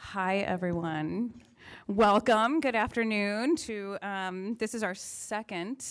Hi, everyone. Welcome. Good afternoon to um, this is our second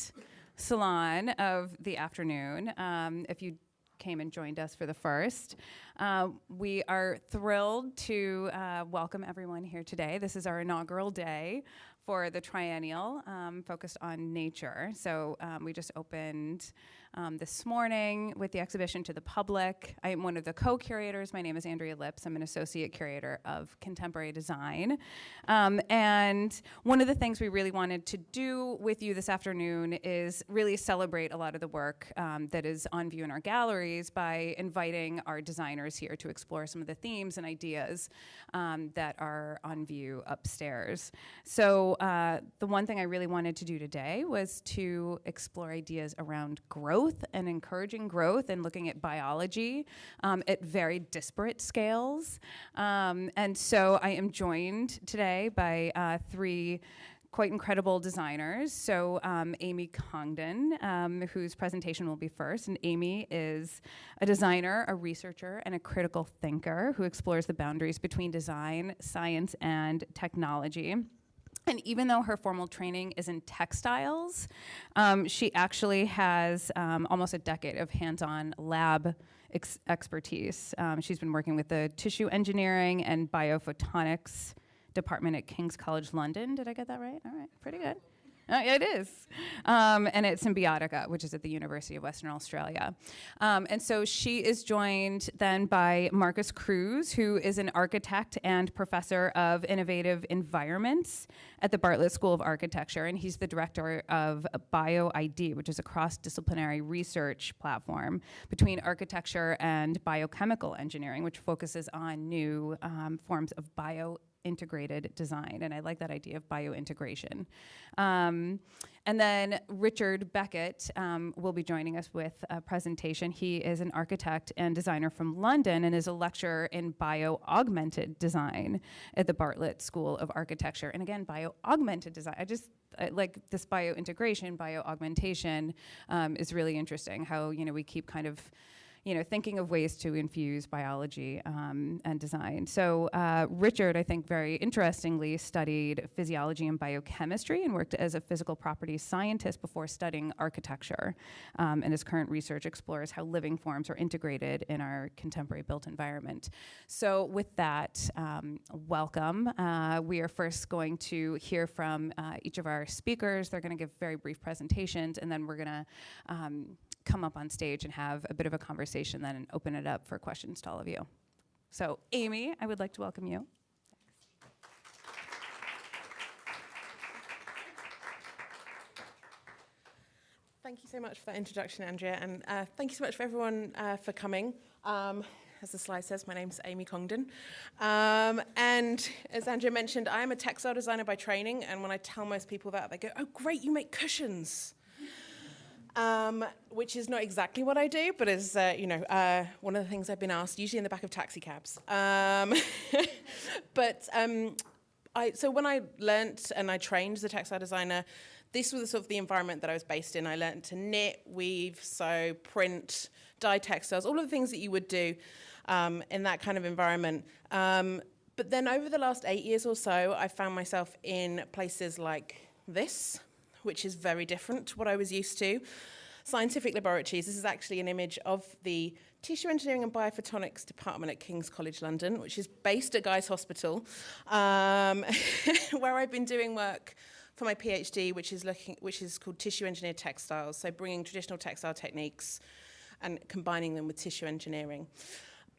salon of the afternoon. Um, if you came and joined us for the first. Uh, we are thrilled to uh, welcome everyone here today. This is our inaugural day for the triennial um, focused on nature. So um, we just opened um, this morning with the exhibition to the public. I am one of the co-curators. My name is Andrea Lipps. I'm an associate curator of contemporary design. Um, and one of the things we really wanted to do with you this afternoon is really celebrate a lot of the work um, that is on view in our galleries by inviting our designers here to explore some of the themes and ideas um, that are on view upstairs. So uh, the one thing I really wanted to do today was to explore ideas around growth growth and encouraging growth and looking at biology um, at very disparate scales. Um, and so I am joined today by uh, three quite incredible designers. So um, Amy Congdon, um, whose presentation will be first, and Amy is a designer, a researcher, and a critical thinker who explores the boundaries between design, science, and technology. And even though her formal training is in textiles, um, she actually has um, almost a decade of hands-on lab ex expertise. Um, she's been working with the tissue engineering and biophotonics department at King's College London. Did I get that right? All right, pretty good. Uh, it is. Um, and at Symbiotica, which is at the University of Western Australia. Um, and so she is joined then by Marcos Cruz, who is an architect and professor of innovative environments at the Bartlett School of Architecture. And he's the director of BioID, which is a cross-disciplinary research platform between architecture and biochemical engineering, which focuses on new um, forms of bio integrated design. And I like that idea of biointegration. Um, and then Richard Beckett um, will be joining us with a presentation. He is an architect and designer from London and is a lecturer in bio-augmented design at the Bartlett School of Architecture. And again, bio-augmented design, I just, like this bio-integration, bio-augmentation um, is really interesting, how, you know, we keep kind of you know, thinking of ways to infuse biology um, and design. So uh, Richard, I think very interestingly, studied physiology and biochemistry and worked as a physical properties scientist before studying architecture. Um, and his current research explores how living forms are integrated in our contemporary built environment. So with that, um, welcome. Uh, we are first going to hear from uh, each of our speakers. They're going to give very brief presentations, and then we're going to um, come up on stage and have a bit of a conversation then and open it up for questions to all of you. So Amy, I would like to welcome you. Thank you so much for that introduction, Andrea, and uh, thank you so much for everyone uh, for coming. Um, as the slide says, my name is Amy Congdon. Um, and as Andrea mentioned, I am a textile designer by training, and when I tell most people that, they go, oh, great, you make cushions um, which is not exactly what I do, but is, uh, you know, uh, one of the things I've been asked, usually in the back of taxi cabs. Um, but um, I, so when I learnt and I trained as a textile designer, this was sort of the environment that I was based in. I learned to knit, weave, sew, print, dye textiles, all of the things that you would do um, in that kind of environment. Um, but then over the last eight years or so, I found myself in places like this, which is very different to what I was used to. Scientific laboratories, this is actually an image of the Tissue Engineering and Biophotonics Department at King's College London, which is based at Guy's Hospital, um, where I've been doing work for my PhD, which is, looking, which is called Tissue Engineered Textiles, so bringing traditional textile techniques and combining them with tissue engineering.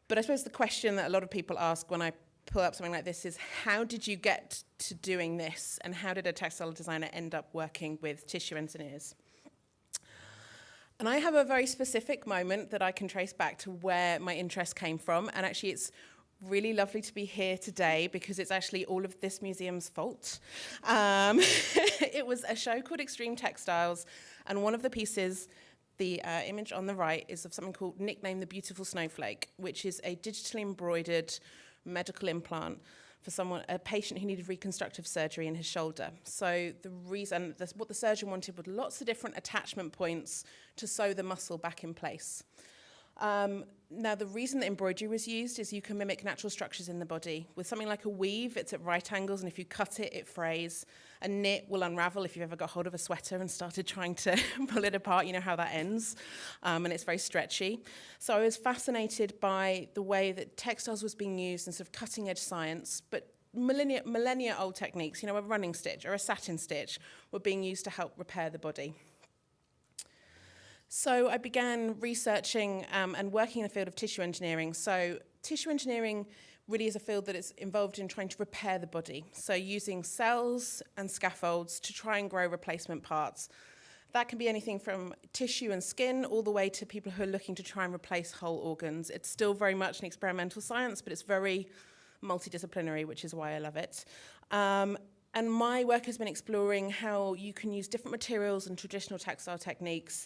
But I suppose the question that a lot of people ask when I pull up something like this is how did you get to doing this and how did a textile designer end up working with tissue engineers? And I have a very specific moment that I can trace back to where my interest came from and actually it's really lovely to be here today because it's actually all of this museum's fault. Um, it was a show called Extreme Textiles and one of the pieces the uh, image on the right is of something called Nickname the Beautiful Snowflake, which is a digitally embroidered medical implant for someone, a patient who needed reconstructive surgery in his shoulder. So the reason, what the surgeon wanted was lots of different attachment points to sew the muscle back in place. Um, now, the reason that embroidery was used is you can mimic natural structures in the body. With something like a weave, it's at right angles, and if you cut it, it frays. A knit will unravel if you've ever got hold of a sweater and started trying to pull it apart. You know how that ends, um, and it's very stretchy. So I was fascinated by the way that textiles was being used in sort of cutting edge science, but millennia, millennia old techniques, you know, a running stitch or a satin stitch, were being used to help repair the body. So I began researching um, and working in the field of tissue engineering. So tissue engineering really is a field that is involved in trying to repair the body. So using cells and scaffolds to try and grow replacement parts. That can be anything from tissue and skin all the way to people who are looking to try and replace whole organs. It's still very much an experimental science, but it's very multidisciplinary, which is why I love it. Um, and my work has been exploring how you can use different materials and traditional textile techniques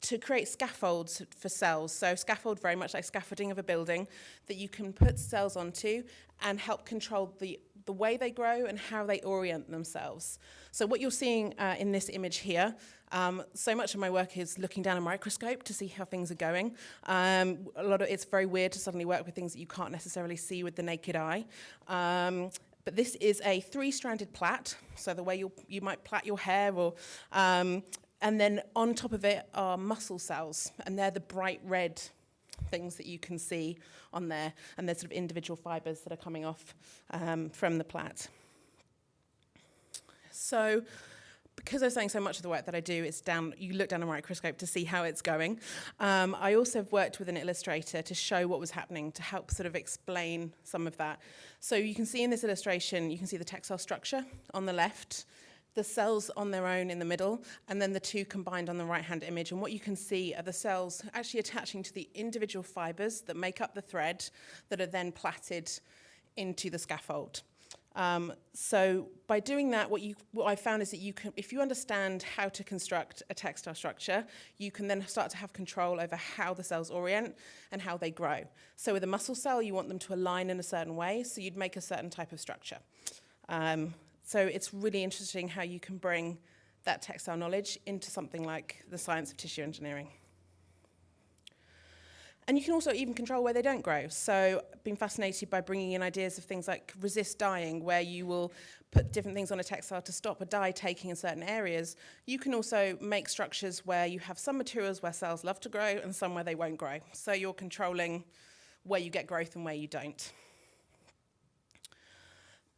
to create scaffolds for cells. So scaffold very much like scaffolding of a building that you can put cells onto and help control the, the way they grow and how they orient themselves. So what you're seeing uh, in this image here, um, so much of my work is looking down a microscope to see how things are going. Um, a lot of it's very weird to suddenly work with things that you can't necessarily see with the naked eye. Um, but this is a three-stranded plait, so the way you you might plait your hair or um, and then on top of it are muscle cells, and they're the bright red things that you can see on there. And there's sort of individual fibers that are coming off um, from the plait. So because I was saying so much of the work that I do is down, you look down a microscope to see how it's going. Um, I also have worked with an illustrator to show what was happening, to help sort of explain some of that. So you can see in this illustration, you can see the textile structure on the left, the cells on their own in the middle, and then the two combined on the right-hand image. And what you can see are the cells actually attaching to the individual fibers that make up the thread that are then plaited into the scaffold. Um, so by doing that, what, you, what I found is that you can, if you understand how to construct a textile structure, you can then start to have control over how the cells orient and how they grow. So with a muscle cell, you want them to align in a certain way, so you'd make a certain type of structure. Um, so it's really interesting how you can bring that textile knowledge into something like the science of tissue engineering. And you can also even control where they don't grow. So I've been fascinated by bringing in ideas of things like resist dyeing, where you will put different things on a textile to stop a dye taking in certain areas. You can also make structures where you have some materials where cells love to grow and some where they won't grow. So you're controlling where you get growth and where you don't.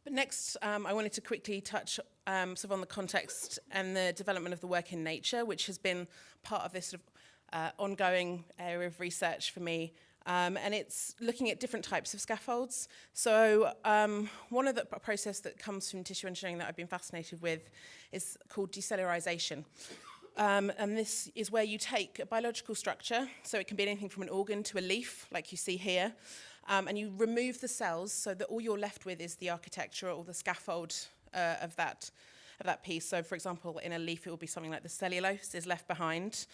But next, um, I wanted to quickly touch um, sort of on the context and the development of the work in nature, which has been part of this sort of uh, ongoing area of research for me. Um, and it's looking at different types of scaffolds. So um, one of the process that comes from tissue engineering that I've been fascinated with is called decellularization. Um, and this is where you take a biological structure, so it can be anything from an organ to a leaf, like you see here, um, and you remove the cells so that all you're left with is the architecture or the scaffold uh, of that of that piece. So, for example, in a leaf, it will be something like the cellulose is left behind.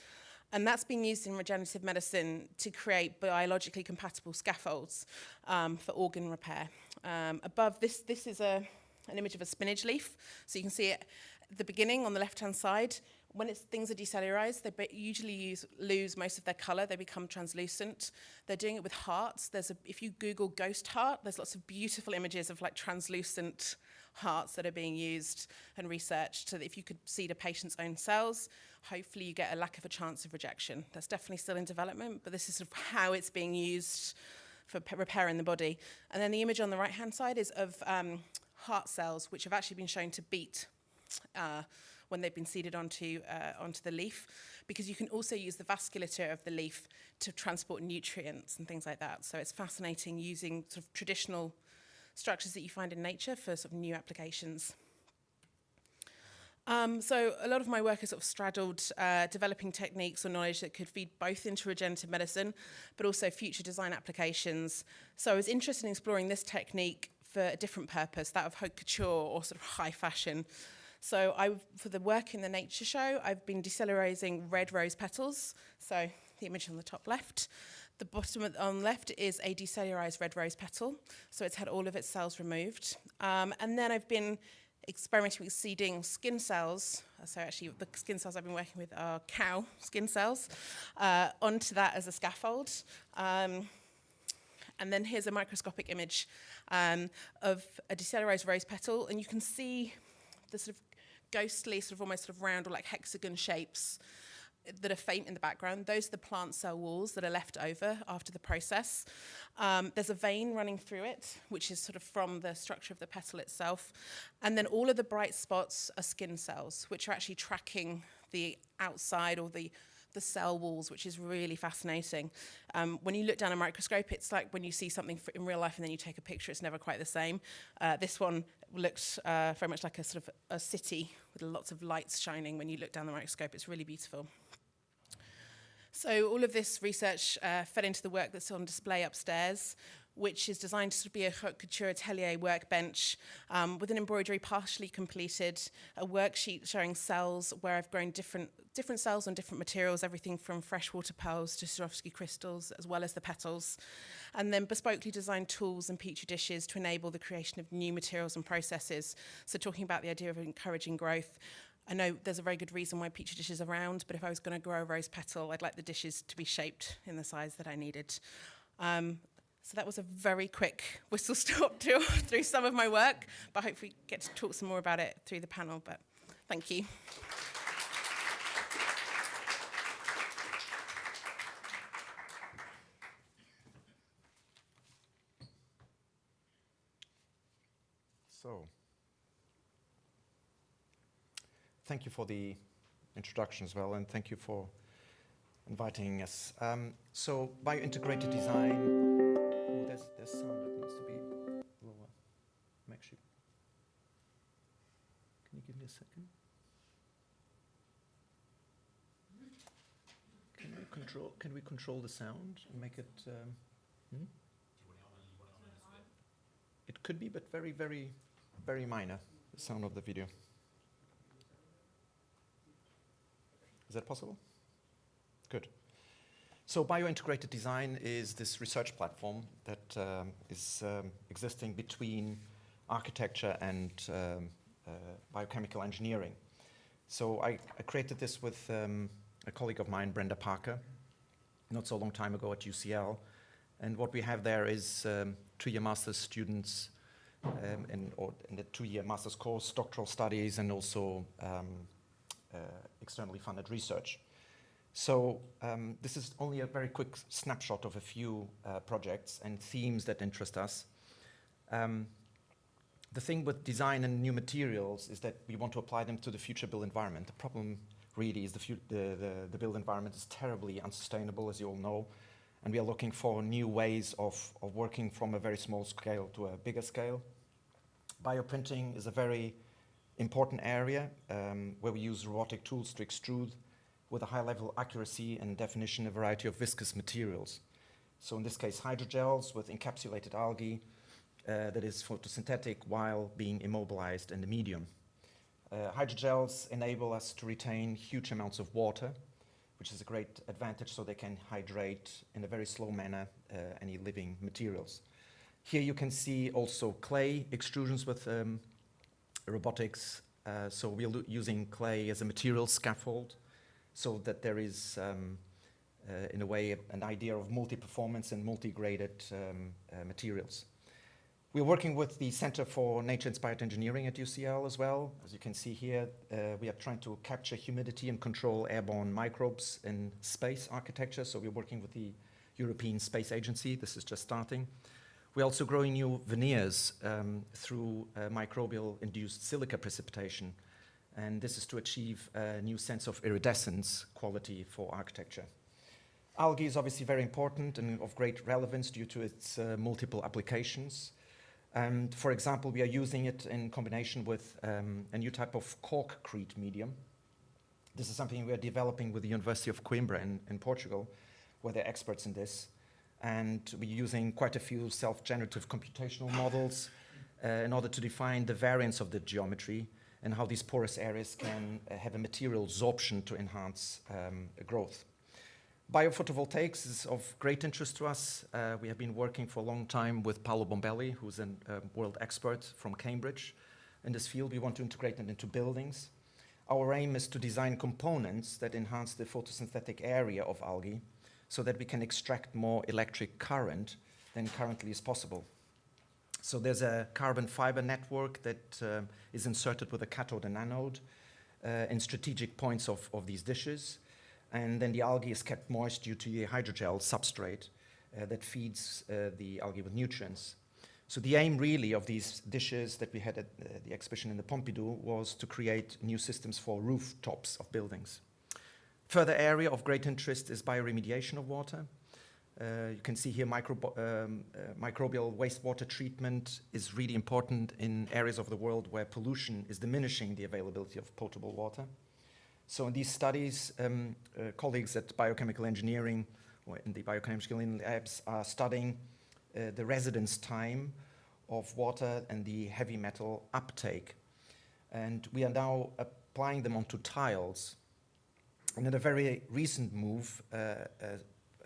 And that's being used in regenerative medicine to create biologically compatible scaffolds um, for organ repair. Um, above this, this is a, an image of a spinach leaf. So you can see it at the beginning on the left-hand side when things are decellularized, they usually use, lose most of their color. They become translucent. They're doing it with hearts. There's a, if you Google ghost heart, there's lots of beautiful images of like translucent hearts that are being used and researched so that if you could seed a patient's own cells, hopefully you get a lack of a chance of rejection. That's definitely still in development, but this is sort of how it's being used for repairing the body. And then the image on the right-hand side is of um, heart cells, which have actually been shown to beat uh, when they've been seeded onto, uh, onto the leaf, because you can also use the vasculature of the leaf to transport nutrients and things like that. So it's fascinating using sort of traditional structures that you find in nature for sort of new applications. Um, so a lot of my work has sort of straddled uh, developing techniques or knowledge that could feed both into regenerative medicine, but also future design applications. So I was interested in exploring this technique for a different purpose, that of haute couture or sort of high fashion. So I, for the work in the nature show, I've been decellularizing red rose petals. So the image on the top left. The bottom on the left is a decellularized red rose petal. So it's had all of its cells removed. Um, and then I've been experimenting with seeding skin cells. So actually, the skin cells I've been working with are cow skin cells uh, onto that as a scaffold. Um, and then here's a microscopic image um, of a decellularized rose petal, and you can see the sort of ghostly, sort of almost sort of round or like hexagon shapes that are faint in the background. Those are the plant cell walls that are left over after the process. Um, there's a vein running through it, which is sort of from the structure of the petal itself. And then all of the bright spots are skin cells, which are actually tracking the outside or the the cell walls, which is really fascinating. Um, when you look down a microscope, it's like when you see something in real life and then you take a picture, it's never quite the same. Uh, this one looks uh, very much like a sort of a city with lots of lights shining when you look down the microscope. It's really beautiful. So all of this research uh, fed into the work that's on display upstairs. Which is designed to be a haute couture atelier workbench um, with an embroidery partially completed, a worksheet showing cells where I've grown different different cells on different materials, everything from freshwater pearls to Swarovski crystals, as well as the petals, and then bespokely designed tools and petri dishes to enable the creation of new materials and processes. So talking about the idea of encouraging growth, I know there's a very good reason why petri dishes are round, but if I was going to grow a rose petal, I'd like the dishes to be shaped in the size that I needed. Um, so that was a very quick whistle stop tour through some of my work, but I hope we get to talk some more about it through the panel. But thank you. So, thank you for the introduction as well, and thank you for inviting us. Um, so, biointegrated design. There's, there's sound that needs to be lower. I'm actually. Can you give me a second? Can we control? Can we control the sound and make it? Um, hmm? It could be, but very, very, very minor. The sound of the video. Is that possible? Good. So biointegrated design is this research platform that um, is um, existing between architecture and um, uh, biochemical engineering. So I, I created this with um, a colleague of mine, Brenda Parker, not so long time ago at UCL. And what we have there is um, two-year master's students um, in, or in the two-year master's course, doctoral studies, and also uh, externally funded research. So um, this is only a very quick snapshot of a few uh, projects and themes that interest us. Um, the thing with design and new materials is that we want to apply them to the future built environment. The problem really is the, the, the, the built environment is terribly unsustainable, as you all know, and we are looking for new ways of, of working from a very small scale to a bigger scale. Bioprinting is a very important area um, where we use robotic tools to extrude with a high level accuracy and definition a variety of viscous materials. So in this case, hydrogels with encapsulated algae uh, that is photosynthetic while being immobilized in the medium. Uh, hydrogels enable us to retain huge amounts of water, which is a great advantage so they can hydrate in a very slow manner uh, any living materials. Here you can see also clay extrusions with um, robotics. Uh, so we're using clay as a material scaffold so that there is, um, uh, in a way, an idea of multi-performance and multi-graded um, uh, materials. We're working with the Center for Nature-Inspired Engineering at UCL as well. As you can see here, uh, we are trying to capture humidity and control airborne microbes in space architecture. So we're working with the European Space Agency. This is just starting. We're also growing new veneers um, through uh, microbial-induced silica precipitation. And this is to achieve a new sense of iridescence quality for architecture. Algae is obviously very important and of great relevance due to its uh, multiple applications. And for example, we are using it in combination with um, a new type of corkcrete medium. This is something we are developing with the University of Coimbra in, in Portugal, where they're experts in this. And we're using quite a few self-generative computational models uh, in order to define the variance of the geometry and how these porous areas can uh, have a material absorption to enhance um, growth. Biophotovoltaics is of great interest to us. Uh, we have been working for a long time with Paolo Bombelli, who's a uh, world expert from Cambridge, in this field. We want to integrate it into buildings. Our aim is to design components that enhance the photosynthetic area of algae so that we can extract more electric current than currently is possible. So there's a carbon fiber network that uh, is inserted with a cathode and anode uh, in strategic points of, of these dishes. And then the algae is kept moist due to the hydrogel substrate uh, that feeds uh, the algae with nutrients. So the aim really of these dishes that we had at uh, the exhibition in the Pompidou was to create new systems for rooftops of buildings. Further area of great interest is bioremediation of water. Uh, you can see here microb um, uh, microbial wastewater treatment is really important in areas of the world where pollution is diminishing the availability of potable water. So in these studies, um, uh, colleagues at biochemical engineering or in the biochemical labs are studying uh, the residence time of water and the heavy metal uptake. And we are now applying them onto tiles. And in a very recent move, uh,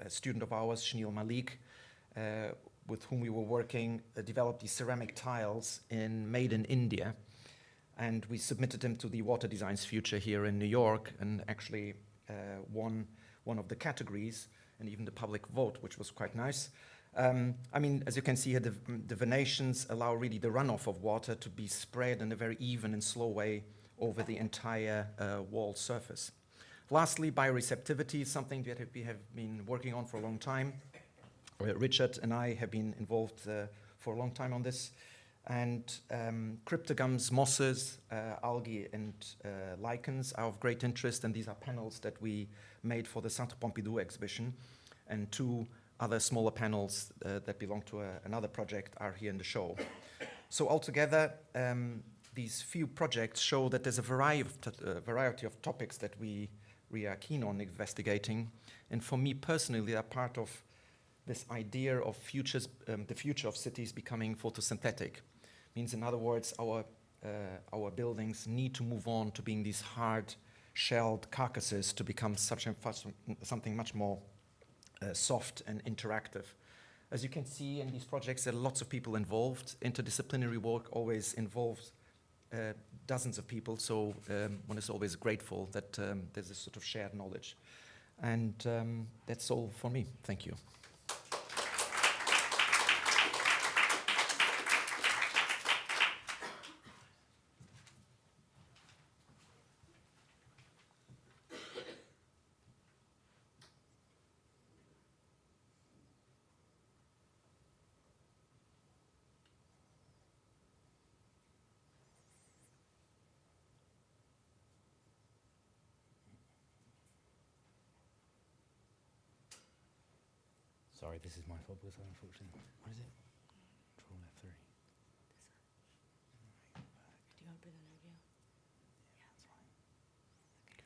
a, student of ours, Shneel Malik, uh, with whom we were working, uh, developed these ceramic tiles in, made in India. And we submitted them to the Water Designs Future here in New York and actually uh, won one of the categories and even the public vote, which was quite nice. Um, I mean, as you can see here, the, the, venations allow really the runoff of water to be spread in a very even and slow way over the entire uh, wall surface. Lastly, bioreceptivity is something that we have been working on for a long time. Uh, Richard and I have been involved uh, for a long time on this. And um, cryptogams, mosses, uh, algae, and uh, lichens are of great interest. And these are panels that we made for the Centre Pompidou exhibition. And two other smaller panels uh, that belong to a, another project are here in the show. So altogether, um, these few projects show that there's a variety of, uh, variety of topics that we, we are keen on investigating. And for me personally, they are part of this idea of futures, um, the future of cities becoming photosynthetic. Means, in other words, our, uh, our buildings need to move on to being these hard shelled carcasses to become such something much more uh, soft and interactive. As you can see in these projects, there are lots of people involved. Interdisciplinary work always involves uh, dozens of people, so um, one is always grateful that um, there's this sort of shared knowledge. And um, that's all for me. Thank you. Sorry, this is my fault because I unfortunately. What is it? Control F3. Do you want to bring that over here? Yeah, that's fine. Thank you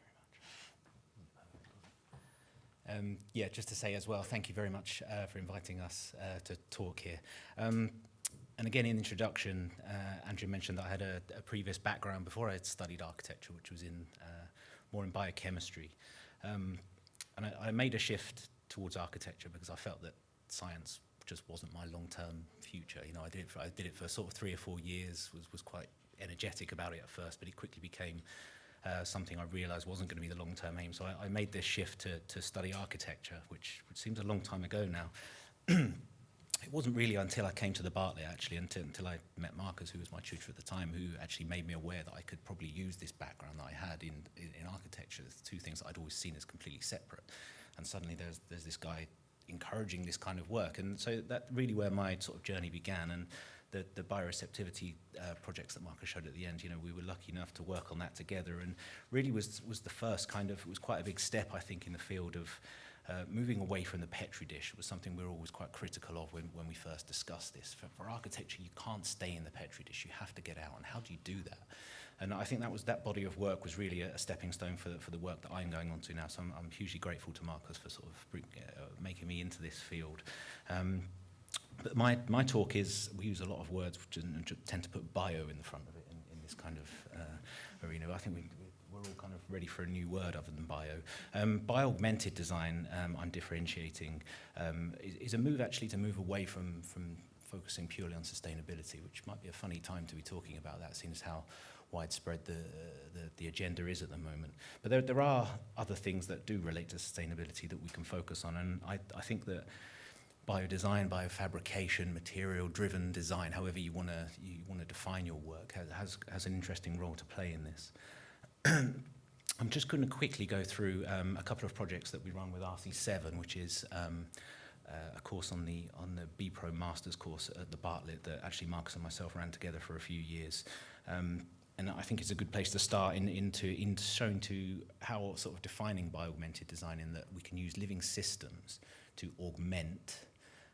very much. Um, yeah, just to say as well, thank you very much uh, for inviting us uh, to talk here. Um, and again, in the introduction, uh, Andrew mentioned that I had a, a, previous background before I had studied architecture, which was in uh, more in biochemistry. Um, and I, I made a shift towards architecture because I felt that science just wasn't my long-term future. You know, I did it for, I did it for sort of three or four years, was, was quite energetic about it at first, but it quickly became uh, something I realized wasn't going to be the long-term aim. So I, I, made this shift to, to study architecture, which, which seems a long time ago now. it wasn't really until I came to the Bartlett, actually, until, until I met Marcos, who was my tutor at the time, who actually made me aware that I could probably use this background that I had in, in, in architecture, the two things that I'd always seen as completely separate and suddenly there's there's this guy encouraging this kind of work, and so that really where my sort of journey began, and the the bioreceptivity uh, projects that Marcos showed at the end, you know, we were lucky enough to work on that together, and really was was the first kind of it was quite a big step, I think, in the field of. Uh, moving away from the Petri dish was something we were always quite critical of when, when we first discussed this. For, for architecture, you can't stay in the Petri dish. You have to get out. And how do you do that? And I think that was that body of work was really a, a stepping stone for, for the work that I'm going on to now. So I'm, I'm hugely grateful to Marcus for sort of uh, making me into this field. Um, but my, my talk is, we use a lot of words which tend to put bio in the front of it in, in this kind of uh, arena. I think we, we're all kind of ready for a new word other than bio. Um, bio-augmented design, um, I'm differentiating, um, is, is a move actually to move away from, from focusing purely on sustainability, which might be a funny time to be talking about that, seeing as how widespread the, the, the agenda is at the moment. But there, there are other things that do relate to sustainability that we can focus on, and I, I think that biodesign, biofabrication, material-driven design, however you want to you want to define your work, has, has, has an interesting role to play in this. I'm just going to quickly go through um, a couple of projects that we run with RC7, which is um, uh, a course on the on the B Pro Masters course at the Bartlett that actually Marcos and myself ran together for a few years. Um, and I think it's a good place to start in, into in showing to how sort of defining bio-augmented design in that we can use living systems to augment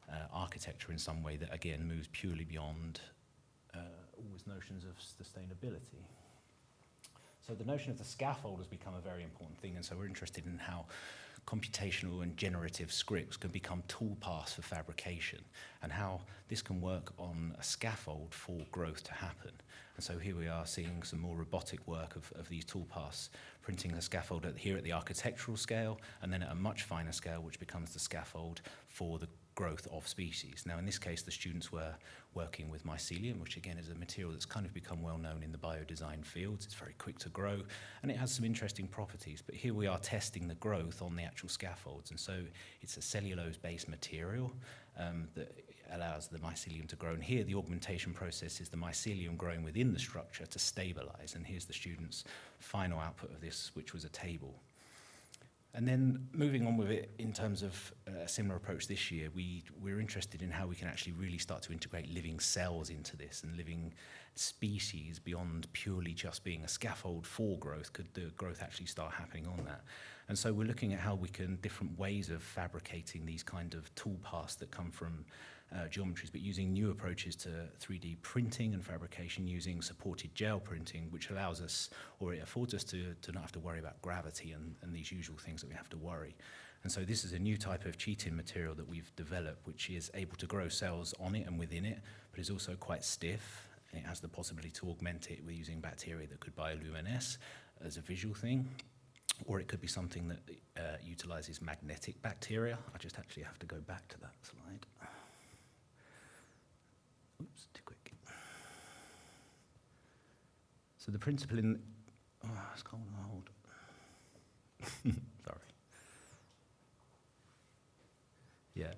uh, architecture in some way that again moves purely beyond uh, always notions of sustainability. So the notion of the scaffold has become a very important thing, and so we're interested in how computational and generative scripts can become toolpaths for fabrication and how this can work on a scaffold for growth to happen. And so here we are seeing some more robotic work of, of these toolpaths, printing the scaffold at, here at the architectural scale and then at a much finer scale, which becomes the scaffold for the growth of species. Now, in this case, the students were working with mycelium, which again is a material that's kind of become well known in the biodesign fields. It's very quick to grow and it has some interesting properties. But here we are testing the growth on the actual scaffolds. And so it's a cellulose-based material um, that allows the mycelium to grow. And here, the augmentation process is the mycelium growing within the structure to stabilize. And here's the student's final output of this, which was a table. And then moving on with it in terms of uh, a similar approach this year, we, we're interested in how we can actually really start to integrate living cells into this and living species beyond purely just being a scaffold for growth. Could the growth actually start happening on that? And so we're looking at how we can, different ways of fabricating these kind of toolpaths that come from uh, geometries, but using new approaches to 3D printing and fabrication using supported gel printing, which allows us, or it affords us to, to not have to worry about gravity and, and these usual things that we have to worry. And so this is a new type of chitin material that we've developed, which is able to grow cells on it and within it, but is also quite stiff. And it has the possibility to augment it with using bacteria that could bioluminesce as a visual thing, or it could be something that uh, utilizes magnetic bacteria. I just actually have to go back to that slide. Oops, too quick. So the principle in, oh, it's cold and hold. Sorry. Yeah.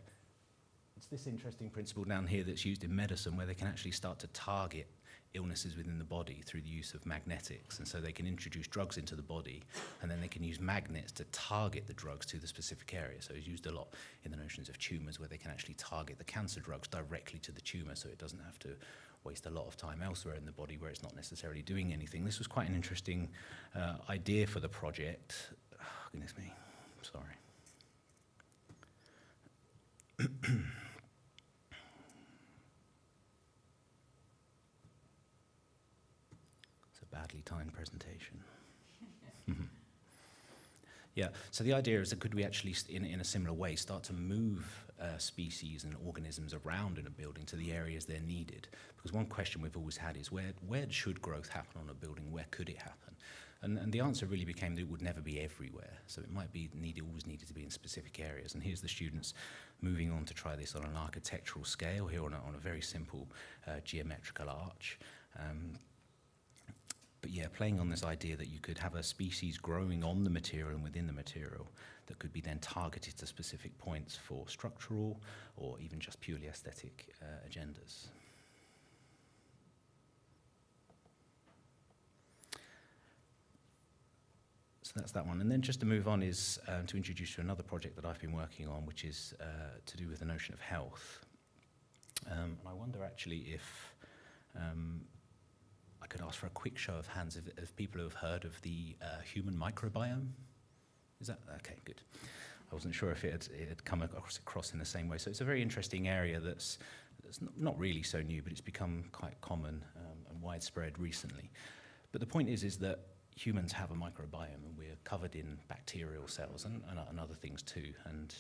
It's this interesting principle down here that's used in medicine where they can actually start to target illnesses within the body through the use of magnetics. And so they can introduce drugs into the body and then they can use magnets to target the drugs to the specific area. So it's used a lot in the notions of tumors where they can actually target the cancer drugs directly to the tumor so it doesn't have to waste a lot of time elsewhere in the body where it's not necessarily doing anything. This was quite an interesting uh, idea for the project. Oh, goodness me, sorry. badly timed presentation. yeah, so the idea is that could we actually, in, in a similar way, start to move uh, species and organisms around in a building to the areas they're needed? Because one question we've always had is where, where should growth happen on a building? Where could it happen? And, and the answer really became that it would never be everywhere. So it might be needed, always needed to be in specific areas. And here's the students moving on to try this on an architectural scale, here on a, on a very simple uh, geometrical arch. Um, but yeah, playing on this idea that you could have a species growing on the material and within the material that could be then targeted to specific points for structural or even just purely aesthetic uh, agendas. So that's that one. And then just to move on is um, to introduce you another project that I've been working on, which is uh, to do with the notion of health. Um, and I wonder actually if um, I could ask for a quick show of hands of, of people who have heard of the uh, human microbiome. Is that okay? Good. I wasn't sure if it had, it had come across, across, in the same way. So it's a very interesting area that's, that's not really so new, but it's become quite common um, and widespread recently. But the point is, is that humans have a microbiome, and we're covered in bacterial cells and, and, and other things too. And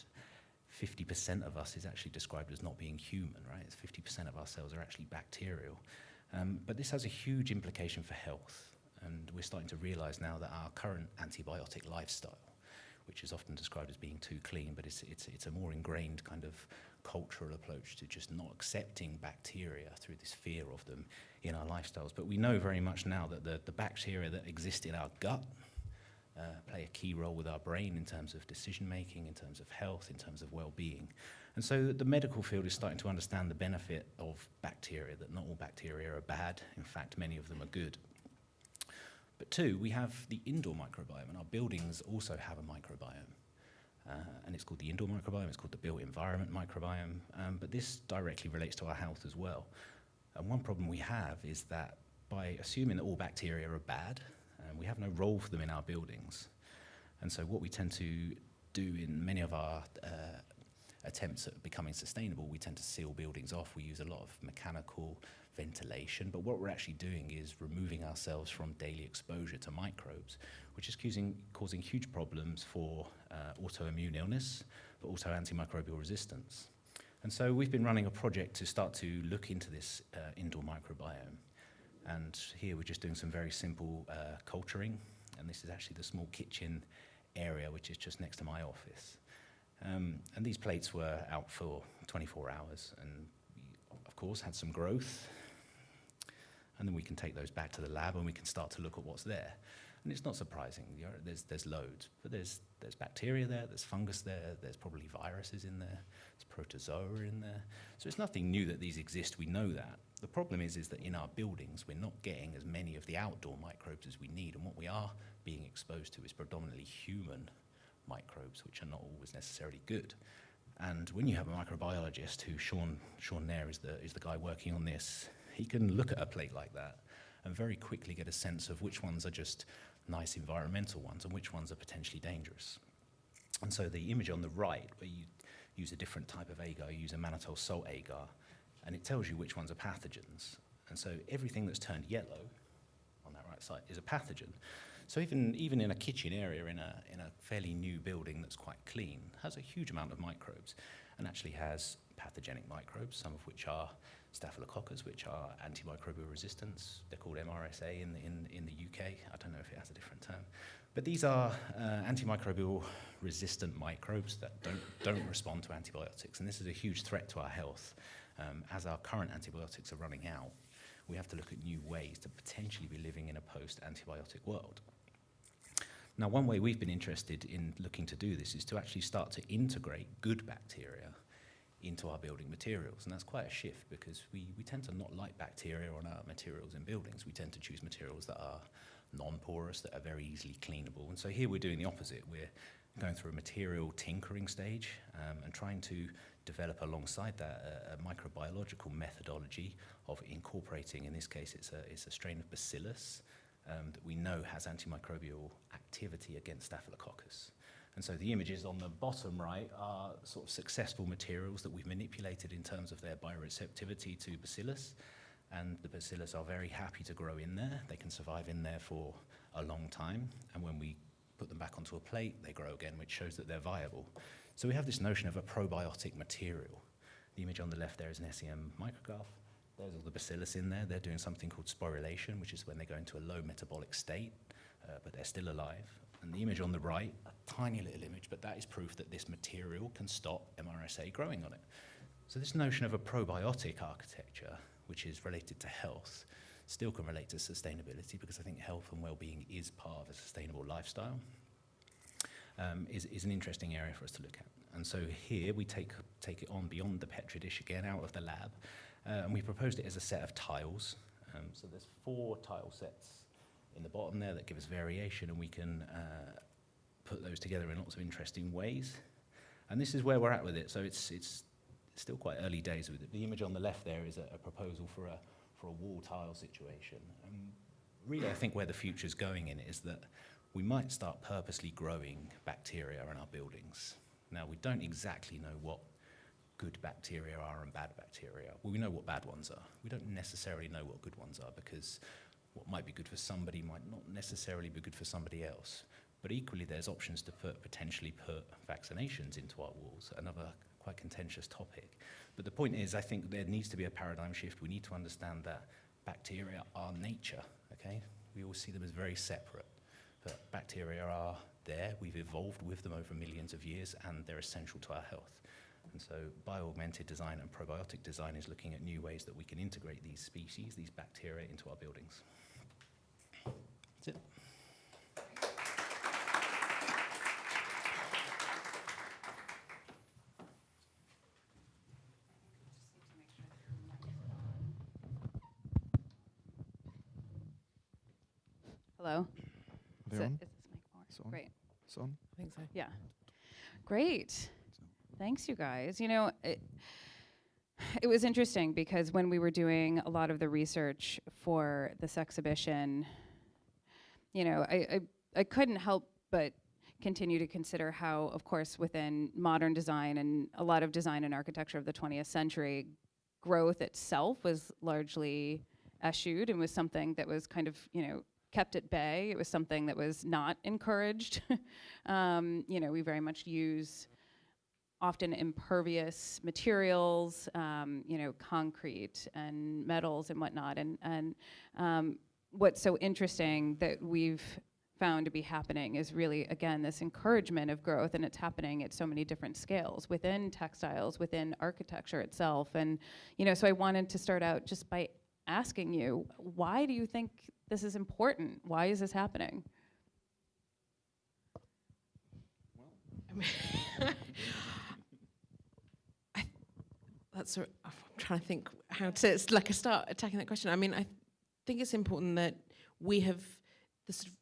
50% of us is actually described as not being human, right? 50% of our cells are actually bacterial. Um, but this has a huge implication for health, and we're starting to realize now that our current antibiotic lifestyle, which is often described as being too clean, but it's, it's, it's a more ingrained kind of cultural approach to just not accepting bacteria through this fear of them in our lifestyles. But we know very much now that the, the bacteria that exist in our gut uh, play a key role with our brain in terms of decision making, in terms of health, in terms of well being. And so the medical field is starting to understand the benefit of bacteria, that not all bacteria are bad. In fact, many of them are good. But two, we have the indoor microbiome, and our buildings also have a microbiome. Uh, and it's called the indoor microbiome, it's called the built environment microbiome, um, but this directly relates to our health as well. And one problem we have is that by assuming that all bacteria are bad, um, we have no role for them in our buildings. And so what we tend to do in many of our uh, attempts at becoming sustainable, we tend to seal buildings off. We use a lot of mechanical ventilation, but what we're actually doing is removing ourselves from daily exposure to microbes, which is causing, causing huge problems for uh, autoimmune illness, but also antimicrobial resistance. And so we've been running a project to start to look into this uh, indoor microbiome. And here we're just doing some very simple uh, culturing, and this is actually the small kitchen area, which is just next to my office. Um, and these plates were out for 24 hours, and we, of course, had some growth. And then we can take those back to the lab and we can start to look at what's there. And it's not surprising, there's, there's loads, but there's, there's bacteria there, there's fungus there, there's probably viruses in there, there's protozoa in there. So it's nothing new that these exist, we know that. The problem is, is that in our buildings, we're not getting as many of the outdoor microbes as we need, and what we are being exposed to is predominantly human microbes, which are not always necessarily good. And when you have a microbiologist, who Sean, Sean Nair is the, is the guy working on this, he can look at a plate like that and very quickly get a sense of which ones are just nice environmental ones and which ones are potentially dangerous. And so the image on the right, where you use a different type of agar, you use a mannitol salt agar, and it tells you which ones are pathogens. And so everything that's turned yellow on that right side is a pathogen. So even, even in a kitchen area, in a, in a fairly new building that's quite clean, has a huge amount of microbes and actually has pathogenic microbes, some of which are staphylococcus, which are antimicrobial resistance. They're called MRSA in the, in, in the UK. I don't know if it has a different term. But these are uh, antimicrobial resistant microbes that don't, don't respond to antibiotics. And this is a huge threat to our health. Um, as our current antibiotics are running out, we have to look at new ways to potentially be living in a post-antibiotic world. Now, one way we've been interested in looking to do this is to actually start to integrate good bacteria into our building materials. And that's quite a shift because we, we tend to not like bacteria on our materials in buildings. We tend to choose materials that are non-porous, that are very easily cleanable. And so here we're doing the opposite. We're going through a material tinkering stage um, and trying to develop alongside that a, a, microbiological methodology of incorporating, in this case, it's a, it's a strain of bacillus um, that we know has antimicrobial activity against staphylococcus. And so the images on the bottom right are sort of successful materials that we've manipulated in terms of their bioreceptivity to bacillus. And the bacillus are very happy to grow in there. They can survive in there for a long time. And when we put them back onto a plate, they grow again, which shows that they're viable. So we have this notion of a probiotic material. The image on the left there is an SEM micrograph. There's all the bacillus in there. They're doing something called sporulation, which is when they go into a low metabolic state, uh, but they're still alive. And the image on the right, a tiny little image, but that is proof that this material can stop MRSA growing on it. So this notion of a probiotic architecture, which is related to health, still can relate to sustainability because I think health and well-being is part of a sustainable lifestyle, um, is, is an interesting area for us to look at. And so here we take, take it on beyond the Petri dish again, out of the lab, uh, and we proposed it as a set of tiles. Um, so there's four tile sets in the bottom there that give us variation and we can uh, put those together in lots of interesting ways. And this is where we're at with it. So it's, it's still quite early days with it. The image on the left there is a, a proposal for a, for a wall tile situation. And really, I think where the future's going in is that we might start purposely growing bacteria in our buildings. Now, we don't exactly know what good bacteria are and bad bacteria. Well, we know what bad ones are. We don't necessarily know what good ones are because what might be good for somebody might not necessarily be good for somebody else. But equally, there's options to put potentially put vaccinations into our walls, another quite contentious topic. But the point is, I think there needs to be a paradigm shift. We need to understand that bacteria are nature, okay? We all see them as very separate, but bacteria are there. We've evolved with them over millions of years, and they're essential to our health. And so bio-augmented design and probiotic design is looking at new ways that we can integrate these species, these bacteria, into our buildings. That's it. Hello? Is, They're it, on? is this mic on? It's on. Great. It's on. I think so. Yeah. Great. Thanks, you guys. You know, it, it was interesting because when we were doing a lot of the research for this exhibition, you know, I, I, I couldn't help but continue to consider how, of course, within modern design and a lot of design and architecture of the 20th century, growth itself was largely eschewed and was something that was kind of, you know, kept at bay. It was something that was not encouraged. um, you know, we very much use often impervious materials, um, you know, concrete and metals and whatnot. And, and um, what's so interesting that we've found to be happening is really, again, this encouragement of growth, and it's happening at so many different scales within textiles, within architecture itself. And, you know, so I wanted to start out just by asking you, why do you think this is important? Why is this happening? I, that's a, I'm trying to think how to like start attacking that question. I mean, I think it's important that we have the sort of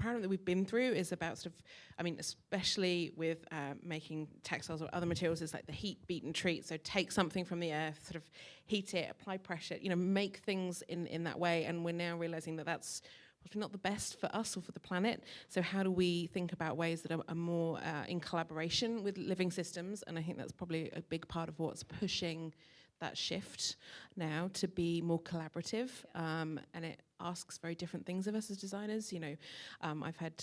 paradigm that we've been through is about sort of, I mean, especially with uh, making textiles or other materials, is like the heat, beat, and treat. So take something from the earth, sort of heat it, apply pressure, you know, make things in in that way. And we're now realizing that that's probably not the best for us or for the planet. So how do we think about ways that are, are more uh, in collaboration with living systems? And I think that's probably a big part of what's pushing that shift now to be more collaborative. Um, and it asks very different things of us as designers. You know, um, I've had.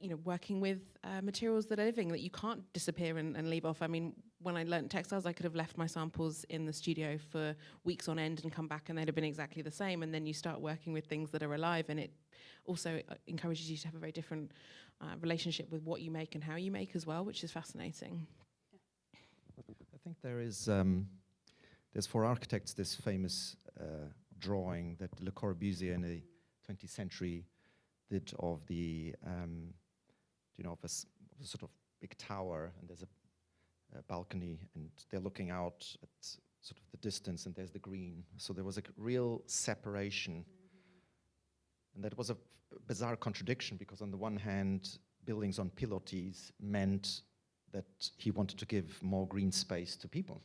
you know, working with uh, materials that are living that you can't disappear and, and leave off. I mean, when I learnt textiles, I could have left my samples in the studio for weeks on end and come back, and they'd have been exactly the same. And then you start working with things that are alive, and it also uh, encourages you to have a very different uh, relationship with what you make and how you make as well, which is fascinating. I think there is, um, there's for architects this famous uh, drawing that Le Corbusier in the 20th century did of the, um, you know, of a, of a sort of big tower, and there's a, a balcony, and they're looking out at sort of the distance, and there's the green. So there was a real separation, and that was a bizarre contradiction because on the one hand, buildings on pilotis meant that he wanted to give more green space to people.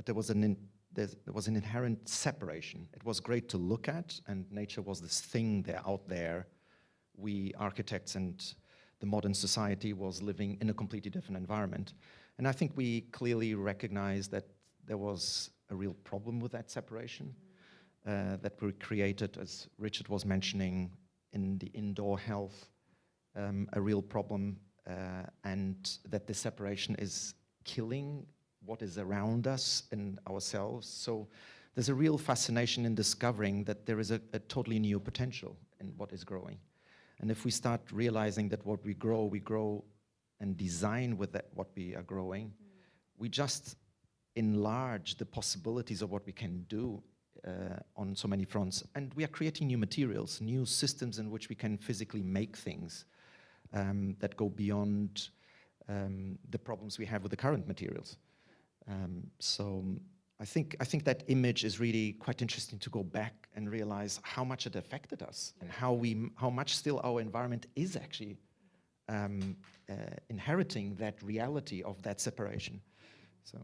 But there was an in, there was an inherent separation. It was great to look at, and nature was this thing there out there. We architects and the modern society was living in a completely different environment. And I think we clearly recognized that there was a real problem with that separation uh, that we created, as Richard was mentioning, in the indoor health, um, a real problem, uh, and that this separation is killing what is around us and ourselves. So there's a real fascination in discovering that there is a, a totally new potential in what is growing. And if we start realizing that what we grow, we grow and design with that, what we are growing, we just enlarge the possibilities of what we can do uh, on so many fronts. And we are creating new materials, new systems in which we can physically make things um, that go beyond um, the problems we have with the current materials. Um, so I think, I think that image is really quite interesting to go back and realize how much it affected us and how, we, how much still our environment is actually um, uh, inheriting that reality of that separation. So.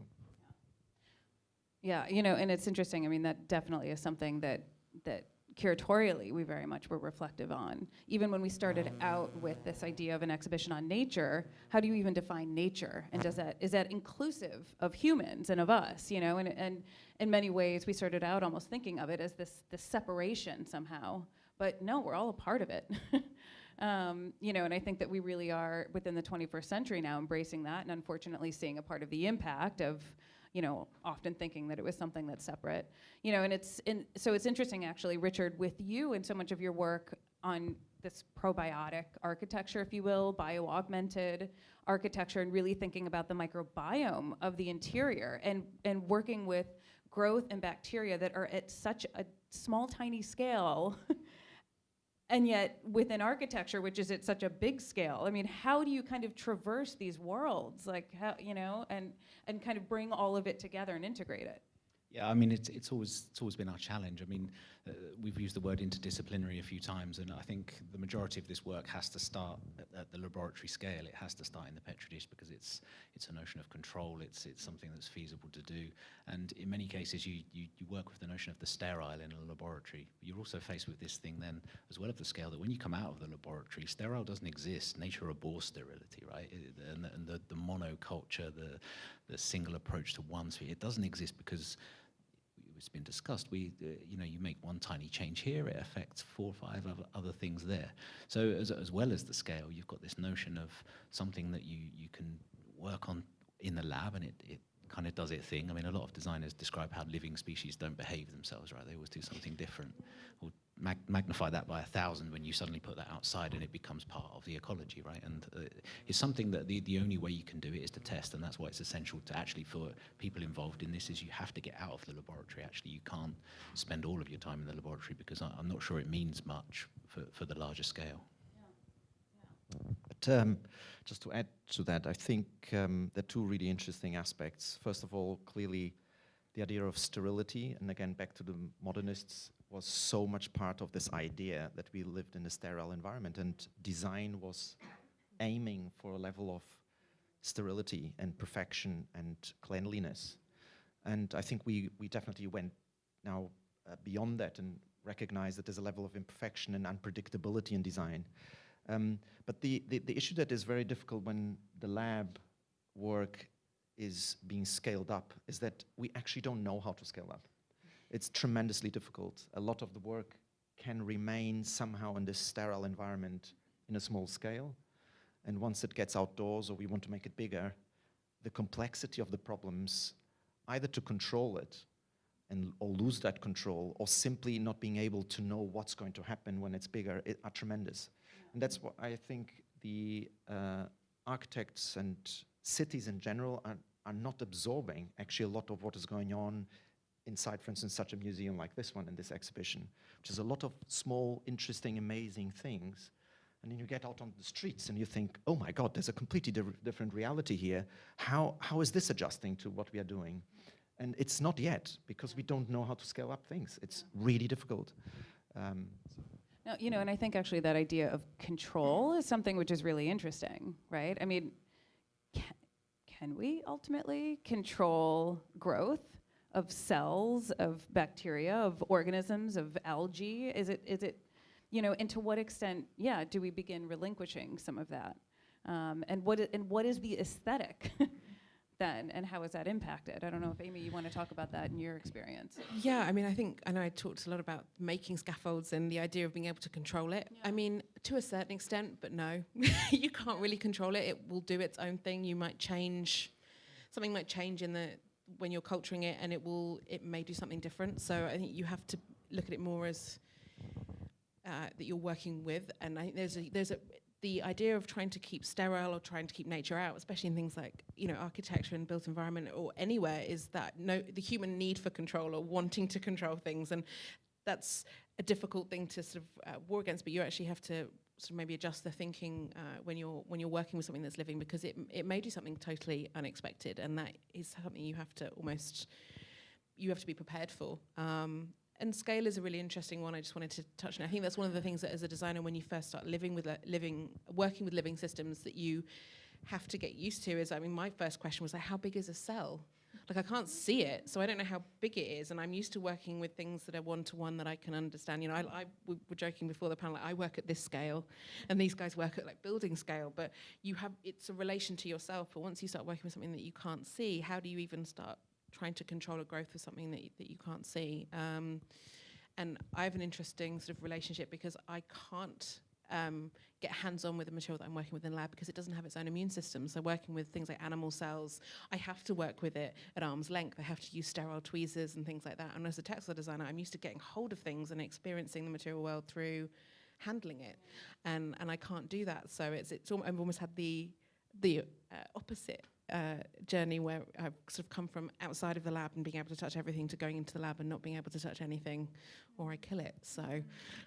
Yeah, you know, and it's interesting. I mean, that definitely is something that that curatorially we very much were reflective on. Even when we started out with this idea of an exhibition on nature, how do you even define nature? And does that is that inclusive of humans and of us? You know, and and in many ways we started out almost thinking of it as this this separation somehow. But no, we're all a part of it. Um, you know, and I think that we really are within the 21st century now embracing that, and unfortunately seeing a part of the impact of, you know, often thinking that it was something that's separate. You know, and it's in, so it's interesting actually, Richard, with you and so much of your work on this probiotic architecture, if you will, bio-augmented architecture, and really thinking about the microbiome of the interior and, and working with growth and bacteria that are at such a small, tiny scale. and yet within architecture which is at such a big scale i mean how do you kind of traverse these worlds? Like how you know and and kind of bring all of it together and integrate it Yeah, I mean, it's, it's, always, it's always been our challenge. I mean, uh, we've used the word interdisciplinary a few times, and I think the majority of this work has to start at, at the laboratory scale. It has to start in the Petri dish because it's, it's a notion of control. It's, it's something that's feasible to do. And in many cases, you, you, you work with the notion of the sterile in a laboratory. You're also faced with this thing then, as well of the scale, that when you come out of the laboratory, sterile doesn't exist. Nature abhors sterility, right? And the, and the, the monoculture, the, the single approach to one sphere, it doesn't exist because it's been discussed. We, uh, you know, you make one tiny change here, it affects four or five other, things there. So as, as well as the scale, you've got this notion of something that you, you can work on in the lab and it, it kind of does its thing. I mean, a lot of designers describe how living species don't behave themselves, right? They always do something different. Or mag magnify that by a thousand when you suddenly put that outside and it becomes part of the ecology, right? And uh, it's something that the, the only way you can do it is to test, and that's why it's essential to actually for people involved in this is you have to get out of the laboratory. Actually, you can't spend all of your time in the laboratory because I, I'm not sure it means much for, for the larger scale. But um, just to add to that, I think um, there are two really interesting aspects. First of all, clearly the idea of sterility, and again, back to the modernists, was so much part of this idea that we lived in a sterile environment, and design was aiming for a level of sterility and perfection and cleanliness. And I think we, we definitely went now uh, beyond that and recognized that there's a level of imperfection and unpredictability in design. Um, but the, the, the issue that is very difficult when the lab work is being scaled up is that we actually don't know how to scale up. It's tremendously difficult. A lot of the work can remain somehow in this sterile environment in a small scale. And once it gets outdoors or we want to make it bigger, the complexity of the problems, either to control it and or lose that control or simply not being able to know what's going to happen when it's bigger it, are tremendous. And that's what I think the uh, architects and cities in general are, are not absorbing actually a lot of what is going on inside, for instance, such a museum like this one in this exhibition, which is a lot of small, interesting, amazing things. And then you get out on the streets and you think, oh my God, there's a completely di different reality here. How, how is this adjusting to what we are doing? And it's not yet because we don't know how to scale up things. It's really difficult. Um, you know, and I think actually that idea of control is something which is really interesting, right? I mean, can, can we ultimately control growth of cells, of bacteria, of organisms, of algae? Is it, is it, you know, and to what extent, yeah, do we begin relinquishing some of that? Um, and what and what is the aesthetic then, and how is that impacted? I don't know if Amy, you want to talk about that in your experience. Yeah, I mean, I think I know I talked a lot about making scaffolds and the idea of being able to control it. I mean, to a certain extent, but no, you can't really control it. It will do its own thing. You might change, something might change in the when you're culturing it, and it will it may do something different. So I think you have to look at it more as uh, that you're working with, and I think there's a there's a the idea of trying to keep sterile or trying to keep nature out, especially in things like you know architecture and built environment or anywhere, is that no the human need for control or wanting to control things, and that's a difficult thing to sort of uh, war against. But you actually have to sort of maybe adjust the thinking uh, when you're when you're working with something that's living because it it may do something totally unexpected, and that is something you have to almost you have to be prepared for. Um, and scale is a really interesting one. I just wanted to touch on. I think that's one of the things that, as a designer, when you first start living with li- living, working with living systems, that you have to get used to. Is I mean, my first question was like, how big is a cell? Like I can't see it, so I don't know how big it is. And I'm used to working with things that are one to one that I can understand. You know, I, I we were joking before the panel. Like, I work at this scale, and these guys work at like building scale. But you have it's a relation to yourself. But once you start working with something that you can't see, how do you even start trying to control a growth of something that, that you can't see. Um, and I have an interesting sort of relationship because I can't um, get hands-on with the material that I'm working with in lab because it doesn't have its own immune system. So working with things like animal cells, I have to work with it at arm's length. I have to use sterile tweezers and things like that. And as a textile designer, I'm used to getting hold of things and experiencing the material world through handling it, and and I can't do that. So it's it's almost had the the uh, opposite uh, journey where I've sort of come from outside of the lab and being able to touch everything to going into the lab and not being able to touch anything, or I kill it. So,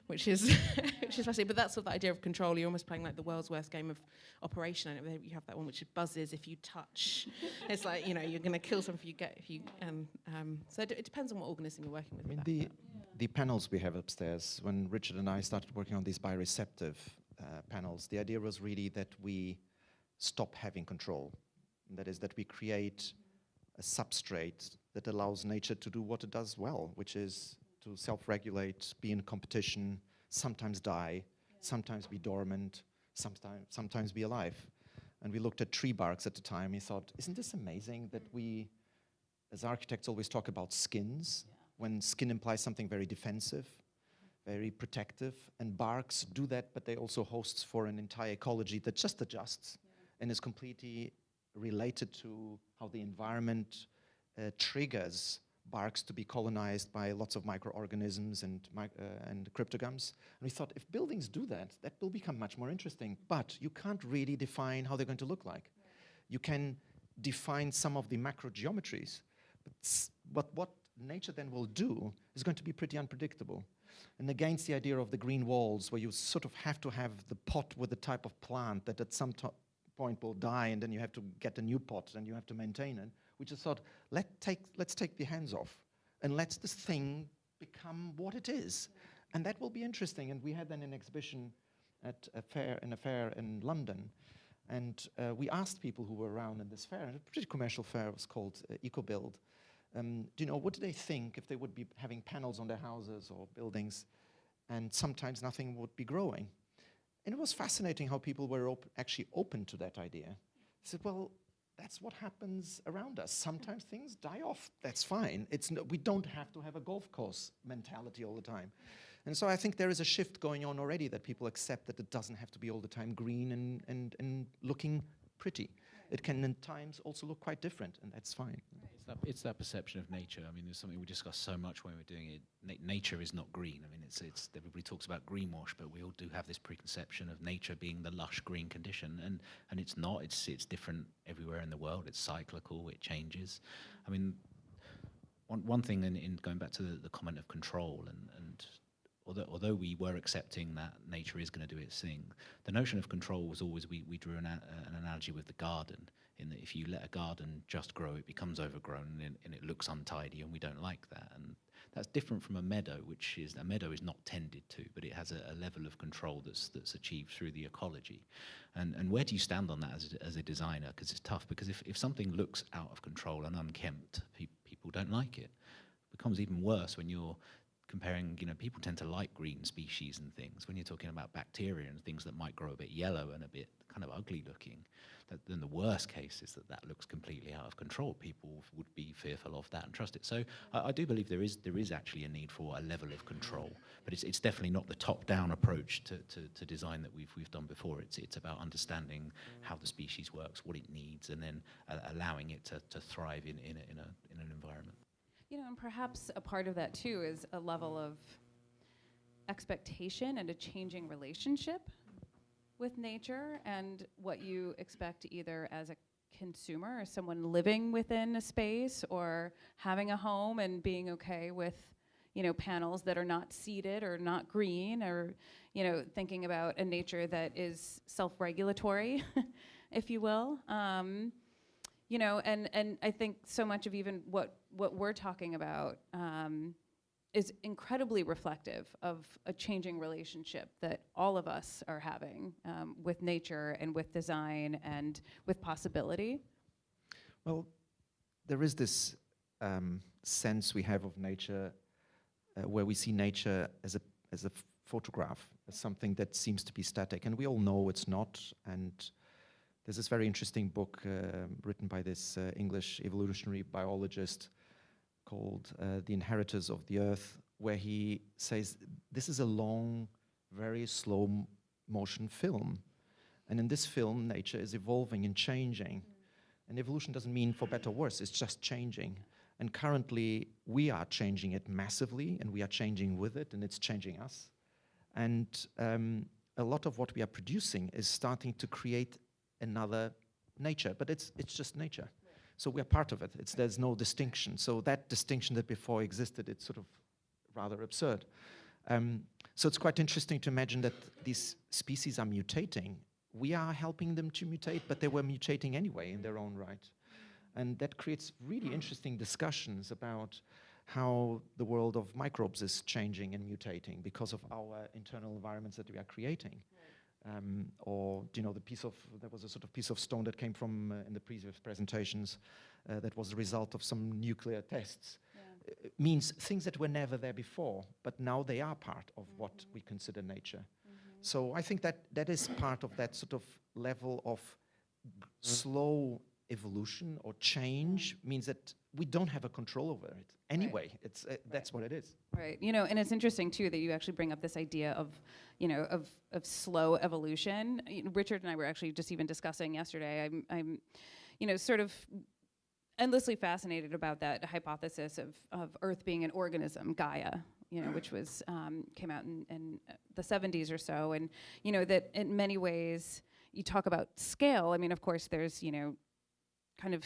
which is which is fascinating. But that's sort of the idea of control. You're almost playing like the world's worst game of operation. And you have that one which buzzes if you touch. it's like you know you're going to kill something if you get if you. Um, um, so it, it depends on what organism you're working with. I mean, the, that, the panels we have upstairs, when Richard and I started working on these bioreceptive uh, panels, the idea was really that we stop having control. And that is that we create a substrate that allows nature to do what it does well, which is to self-regulate, be in competition, sometimes die, sometimes be dormant, sometimes, sometimes be alive. And we looked at tree barks at the time. We thought, isn't this amazing that we, as architects, always talk about skins, when skin implies something very defensive, very protective, and barks do that, but they also hosts for an entire ecology that just adjusts and is completely related to how the environment uh, triggers barks to be colonized by lots of microorganisms and, uh, and cryptogams. And we thought if buildings do that, that will become much more interesting. But you can't really define how they're going to look like. You can define some of the macro geometries, but, but what nature then will do is going to be pretty unpredictable. And against the idea of the green walls, where you sort of have to have the pot with the type of plant that at some point will die, and then you have to get a new pot and you have to maintain it. We just thought, let take, let's take the hands off and let this thing become what it is. And that will be interesting. And we had then an exhibition at a fair, in a fair in London. And uh, we asked people who were around in this fair, and a pretty commercial fair, it was called uh, EcoBuild. Um, do you know, what do they think if they would be having panels on their houses or buildings and sometimes nothing would be growing? And it was fascinating how people were op- actually open to that idea. They said, well, that's what happens around us. Sometimes things die off. That's fine. It's no, we don't have to have a golf course mentality all the time. And so I think there is a shift going on already that people accept that it doesn't have to be all the time green and, and, and looking pretty. It can in times also look quite different, and that's fine. It's that, it's that perception of nature. I mean, there's something we discuss so much when we're doing it. Na- nature is not green. I mean, it's, it's everybody talks about greenwash, but we all do have this preconception of nature being the lush green condition, and, and it's not. It's it's different everywhere in the world. It's cyclical. It changes. I mean, one one thing in, in going back to the, the comment of control and and although although we were accepting that nature is going to do its thing, the notion of control was always we we drew an, a, an analogy with the garden in that if you let a garden just grow, it becomes overgrown and, and it looks untidy, and we don't like that. And that's different from a meadow, which is a meadow is not tended to, but it has a, a level of control that's that's achieved through the ecology. And and where do you stand on that as a, as a designer? Because it's tough. Because if, if something looks out of control and unkempt, pe- people don't like it. It becomes even worse when you're comparing, you know, people tend to like green species and things. When you're talking about bacteria and things that might grow a bit yellow and a bit kind of ugly looking, that, then the worst case is that that looks completely out of control. People would be fearful of that and trust it. So I, I do believe there is there is actually a need for a level of control, but it's, it's definitely not the top-down approach to, to, to design that we've we've done before. It's it's about understanding how the species works, what it needs, and then uh, allowing it to, to thrive in in a, in, a, in an environment. You know, and perhaps a part of that too is a level of expectation and a changing relationship with nature and what you expect either as a consumer or someone living within a space or having a home and being okay with you know panels that are not seeded or not green or you know thinking about a nature that is self-regulatory if you will. Um, you know and and i think so much of even what what we're talking about um, is incredibly reflective of a changing relationship that all of us are having um, with nature and with design and with possibility Well, there is this um, sense we have of nature uh, where we see nature as a, as a photograph, as something that seems to be static. And we all know it's not. And there's this very interesting book uh, written by this uh, English evolutionary biologist called uh, The Inheritors of the Earth, where he says this is a long, very slow motion film. And in this film, nature is evolving and changing. And evolution doesn't mean for better or worse, it's just changing. And currently, we are changing it massively, and we are changing with it, and it's changing us. And um, a lot of what we are producing is starting to create another nature, but it's, it's just nature. So we are part of it. It's, there's no distinction. So that distinction that before existed, it's sort of rather absurd. Um, so it's quite interesting to imagine that these species are mutating. We are helping them to mutate, but they were mutating anyway in their own right. And that creates really interesting discussions about how the world of microbes is changing and mutating because of our internal environments that we are creating. Um, or, you know, the piece of, there was a sort of piece of stone that came from, uh, in the previous presentations, uh, that was the result of some nuclear tests. Uh, means things that were never there before, but now they are part of what we consider nature. So I think that that is part of that sort of level of g- slow evolution or change means that we don't have a control over it anyway. It's uh, that's what it is. Right. You know, and it's interesting too that you actually bring up this idea of, you know, of of slow evolution. You know, Richard and I were actually just even discussing yesterday. I'm, I'm, you know, sort of endlessly fascinated about that hypothesis of of Earth being an organism, Gaia. You know, which was um, came out in, in the 70s or so, and you know that in many ways you talk about scale. I mean, of course, there's you know, kind of,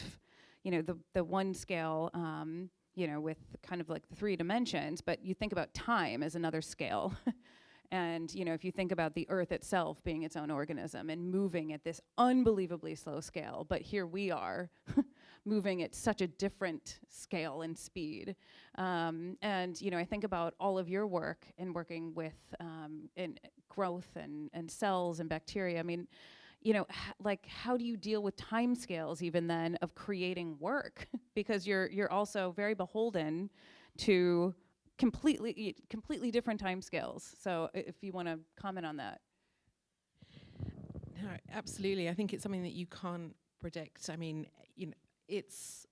you know, the the one scale. Um, you know, with kind of like the three dimensions, but you think about time as another scale. and, you know, if you think about the earth itself being its own organism and moving at this unbelievably slow scale, but here we are moving at such a different scale and speed. Um, and, you know, I think about all of your work in working with um, in growth and, and cells and bacteria. I mean, you know, like how do you deal with timescales even then of creating work? because you're you're also very beholden to completely completely different timescales. So if you want to comment on that. No, absolutely. I think it's something that you can't predict. I mean, you know, it's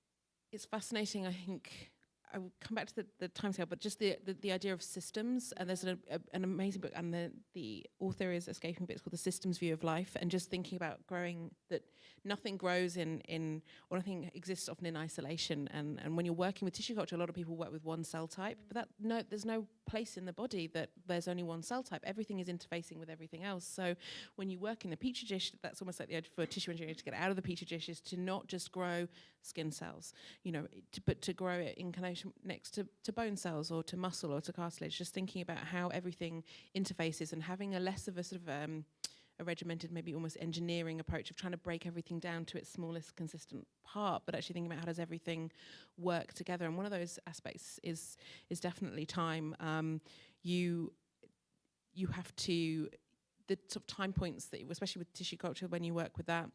it's fascinating. I think I will come back to the, the timescale, but just the, the the idea of systems. And there's an, a, an amazing book, and the the author is escaping, but it's called The Systems View of Life. And just thinking about growing that nothing grows in in or nothing exists often in isolation. And and when you're working with tissue culture, a lot of people work with one cell type, but that no, there's no place in the body that there's only one cell type. Everything is interfacing with everything else. So when you work in the petri dish, that's almost like the idea for tissue engineering to get out of the petri dish is to not just grow skin cells, you know, to, but to grow it in connection next to, to bone cells or to muscle or to cartilage. Just thinking about how everything interfaces and having a less of a sort of um, a regimented, maybe almost engineering approach of trying to break everything down to its smallest consistent part, but actually thinking about how does everything work together. And one of those aspects is is definitely time. Um, you you have to the sort of time points that, especially with tissue culture, when you work with that.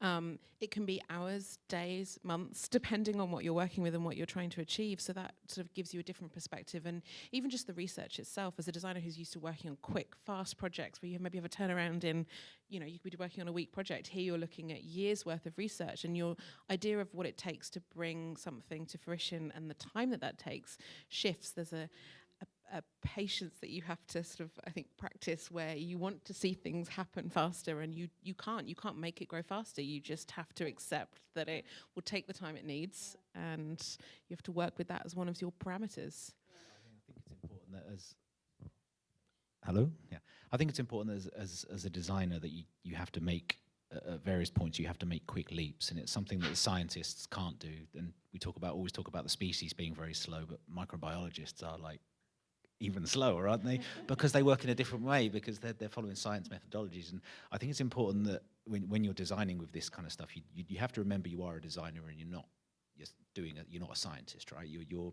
Um, it can be hours, days, months, depending on what you're working with and what you're trying to achieve. So that sort of gives you a different perspective. And even just the research itself, as a designer who's used to working on quick, fast projects where you maybe have a turnaround in, you know, you could be working on a week project. Here you're looking at years worth of research, and your idea of what it takes to bring something to fruition and the time that that takes shifts. There's a a, patience that you have to sort of, I think, practice where you want to see things happen faster and you, you can't. You can't make it grow faster. You just have to accept that it will take the time it needs and you have to work with that as one of your parameters. I think it's important that as hello, yeah, I think it's important as as, as a designer that you, you have to make uh, at various points you have to make quick leaps, and it's something that the scientists can't do. And we talk about always talk about the species being very slow, but microbiologists are like even slower, aren't they? Mm-hmm. because they work in a different way because they're, they're following science methodologies. And I think it's important that when, when you're designing with this kind of stuff, you, you, you have to remember you are a designer and you're not just doing. You're not a scientist, right? You're, you're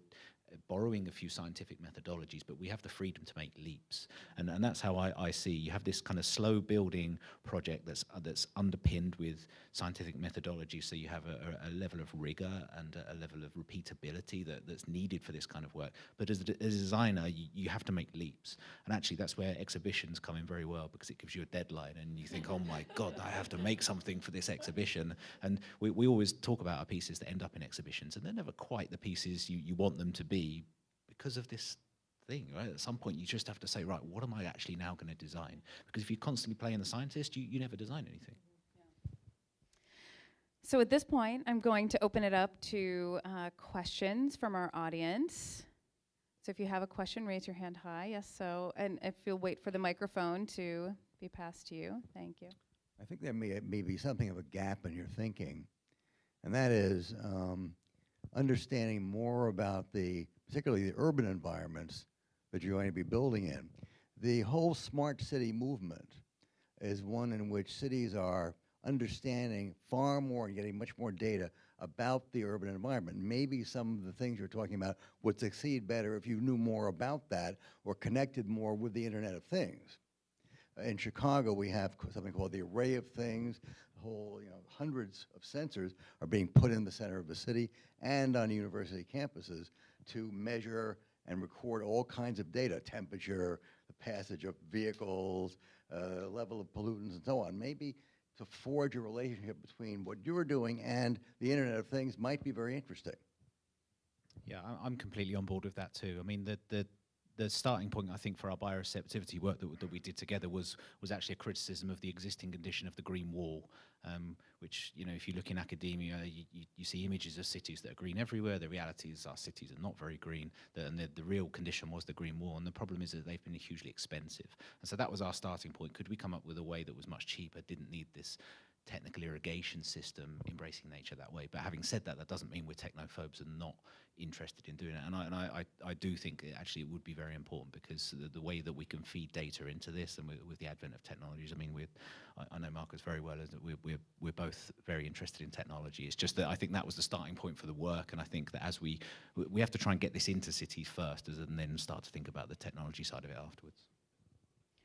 borrowing a few scientific methodologies, but we have the freedom to make leaps. And, and that's how I, I see you have this kind of slow building project that's, uh, that's underpinned with scientific methodology. So you have a, a, a level of rigor and a, a level of repeatability that, that's needed for this kind of work. But as a, as a designer, you, you have to make leaps. And actually, that's where exhibitions come in very well because it gives you a deadline and you think, oh my God, I have to make something for this exhibition. And we, we always talk about our pieces that end up in exhibitions, and they're never quite the pieces you, you want them to be because of this thing, right? At some point, you just have to say, right, what am I actually now going to design? Because if you constantly play in the scientist, you, you never design anything. So at this point, I'm going to open it up to uh, questions from our audience. So if you have a question, raise your hand high. Yes, so, and if you'll wait for the microphone to be passed to you. Thank you. I think there may, may be something of a gap in your thinking, and that is um, understanding more about the, particularly the urban environments that you're going to be building in. The whole smart city movement is one in which cities are understanding far more and getting much more data about the urban environment. Maybe some of the things you're talking about would succeed better if you knew more about that or connected more with the Internet of Things. In Chicago, we have something called the Array of Things. Whole, you know, hundreds of sensors are being put in the center of the city and on university campuses to measure and record all kinds of data, temperature, the passage of vehicles, uh, level of pollutants, and so on. Maybe to forge a relationship between what you're doing and the Internet of Things might be very interesting. Yeah, I'm completely on board with that too. I mean, the the the starting point I think for our bioreceptivity work that, that we did together was was actually a criticism of the existing condition of the green wall, um, which you know if you look in academia, you, you, see images of cities that are green everywhere. The reality is our cities are not very green, the, and the, the real condition was the green wall. And the problem is that they've been hugely expensive. And so that was our starting point. Could we come up with a way that was much cheaper, didn't need this technical irrigation system embracing nature that way. But having said that, that doesn't mean we're technophobes and not interested in doing it. And I, and I, I, do think it actually it would be very important because the, the way that we can feed data into this and with, with the advent of technologies, I mean, we're, I, I know Marcos very well, that we're, we're, we're both very interested in technology. It's just that I think that was the starting point for the work. And I think that as we, we- we have to try and get this into cities first and then start to think about the technology side of it afterwards.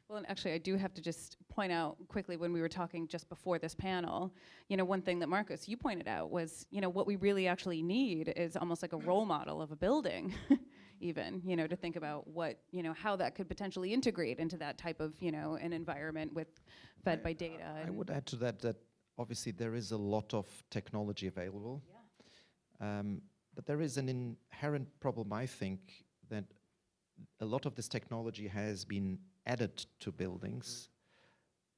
Well, and actually, I do have to just point out quickly when we were talking just before this panel, you know, one thing that Marcos, you pointed out was, you know, what we really actually need is almost like a role model of a building, even, you know, to think about what, you know, how that could potentially integrate into that type of, you know, an environment with fed by data. I would add to that that obviously there is a lot of technology available. Um, but there is an inherent problem, I think, that a lot of this technology has been added to buildings,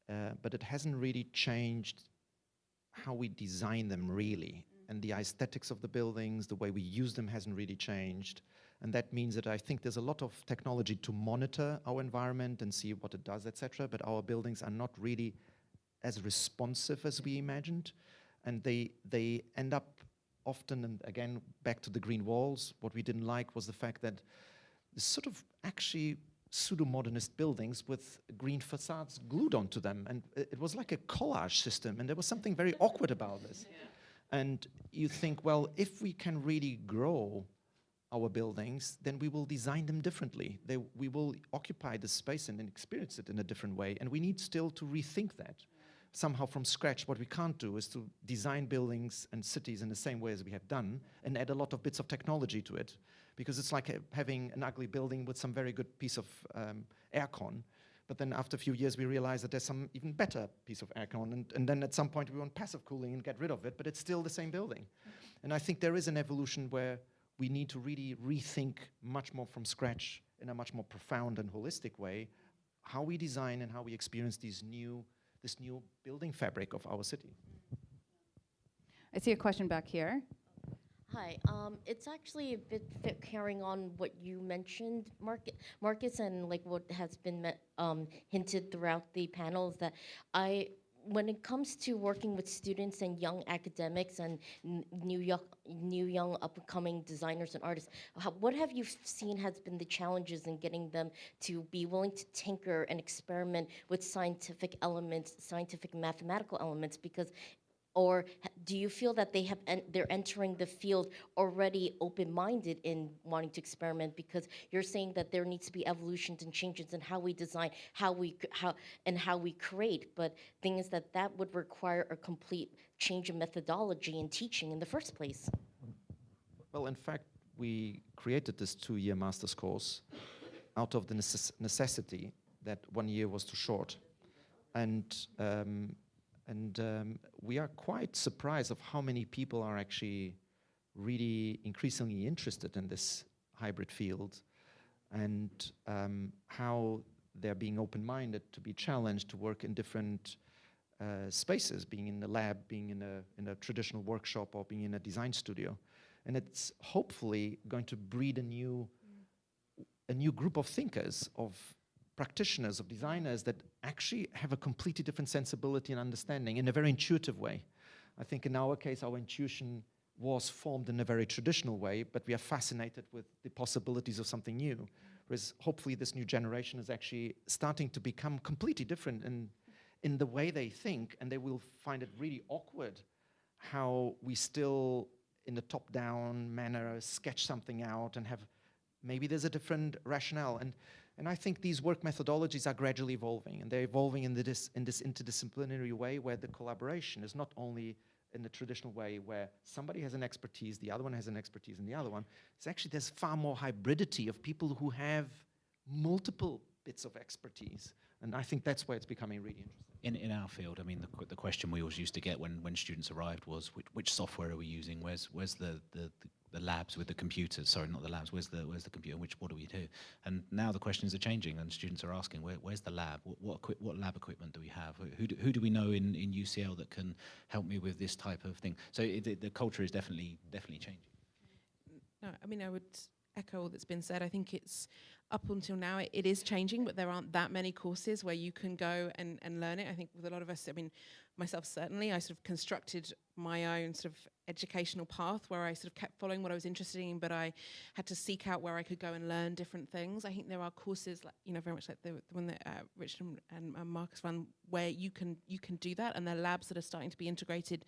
uh, but it hasn't really changed how we design them really. And the aesthetics of the buildings, the way we use them hasn't really changed. And that means that I think there's a lot of technology to monitor our environment and see what it does, etc. But our buildings are not really as responsive as we imagined. And they, they end up often, and again, back to the green walls, what we didn't like was the fact that the sort of actually pseudo-modernist buildings with green facades glued onto them. And it it was like a collage system, and there was something very awkward about this. And you think, well, if we can really grow our buildings, then we will design them differently. They, we will occupy the space and then experience it in a different way. And we need still to rethink that somehow from scratch. What we can't do is to design buildings and cities in the same way as we have done and add a lot of bits of technology to it. Because it's like ha- having an ugly building with some very good piece of um, aircon. But then after a few years, we realize that there's some even better piece of aircon. And, and then at some point, we want passive cooling and get rid of it, but it's still the same building. And I think there is an evolution where we need to really rethink much more from scratch in a much more profound and holistic way how we design and how we experience these new, this new building fabric of our city. I see a question back here. Hi, um, it's actually a bit fit carrying on what you mentioned, Marcos, Marcos, and like what has been me- um, hinted throughout the panels that I, when it comes to working with students and young academics and new young, new young upcoming designers and artists, how, what have you seen has been the challenges in getting them to be willing to tinker and experiment with scientific elements, scientific mathematical elements? Because or do you feel that they have en- they're entering the field already open-minded in wanting to experiment because you're saying that there needs to be evolutions and changes in how we design how we how and how we create but thing is that that would require a complete change in methodology and teaching in the first place Well, in fact, we created this two year master's course out of the necess- necessity that one year was too short. And, um, and um, we are quite surprised of how many people are actually really increasingly interested in this hybrid field and um, how they're being open-minded to be challenged to work in different uh, spaces, being in the lab, being in a, in a traditional workshop, or being in a design studio. And it's hopefully going to breed a new a new group of thinkers, of practitioners, of designers that actually have a completely different sensibility and understanding in a very intuitive way. I think in our case, our intuition was formed in a very traditional way, but we are fascinated with the possibilities of something new. Whereas hopefully this new generation is actually starting to become completely different in, in the way they think, and they will find it really awkward how we still, in the top-down manner, sketch something out and have, maybe there's a different rationale. And, and I think these work methodologies are gradually evolving, and they're evolving in, the dis, in this interdisciplinary way where the collaboration is not only in the traditional way where somebody has an expertise, the other one has an expertise, and the other one. It's actually, there's far more hybridity of people who have multiple bits of expertise. And I think that's where it's becoming really interesting. In, in our field, I mean, the, the question we always used to get when, when students arrived was, which, which software are we using? Where's, where's the, the, the, labs with the computers? Sorry, not the labs. Where's the, where's the computer? Which, what do we do? And now the questions are changing and students are asking, Where, where's the lab? What, what, equi- what lab equipment do we have? Who- Who do, who do we know in, in UCL that can help me with this type of thing? So it, the, the culture is definitely, definitely changing. No, I mean, I would echo all that's been said. I think it's up until now, it, it is changing, but there aren't that many courses where you can go and, and learn it. I think with a lot of us, I mean, myself certainly, I sort of constructed my own sort of educational path where I sort of kept following what I was interested in, but I had to seek out where I could go and learn different things. I think there are courses, like you know, very much like the, the one that uh, Richard and, and uh, Marcos run, where you can you can do that, and there are labs that are starting to be integrated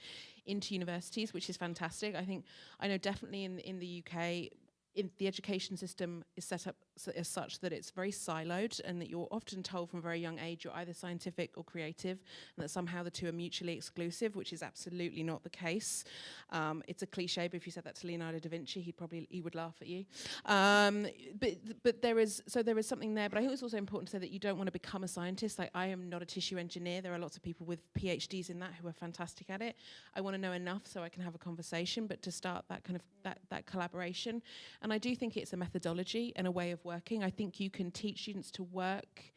into universities, which is fantastic. I think I know definitely in in the UK in the education system is set up as such that it's very siloed and that you're often told from a very young age you're either scientific or creative and that somehow the two are mutually exclusive, which is absolutely not the case. Um, it's a cliche, but if you said that to Leonardo da Vinci, he'd probably he would laugh at you. Um, but but there is so there is something there. But I think it's also important to say that you don't want to become a scientist. Like I am not a tissue engineer. There are lots of people with PhDs in that who are fantastic at it. I want to know enough so I can have a conversation, but to start that kind of that that collaboration. And I do think it's a methodology and a way of working. I think you can teach students to work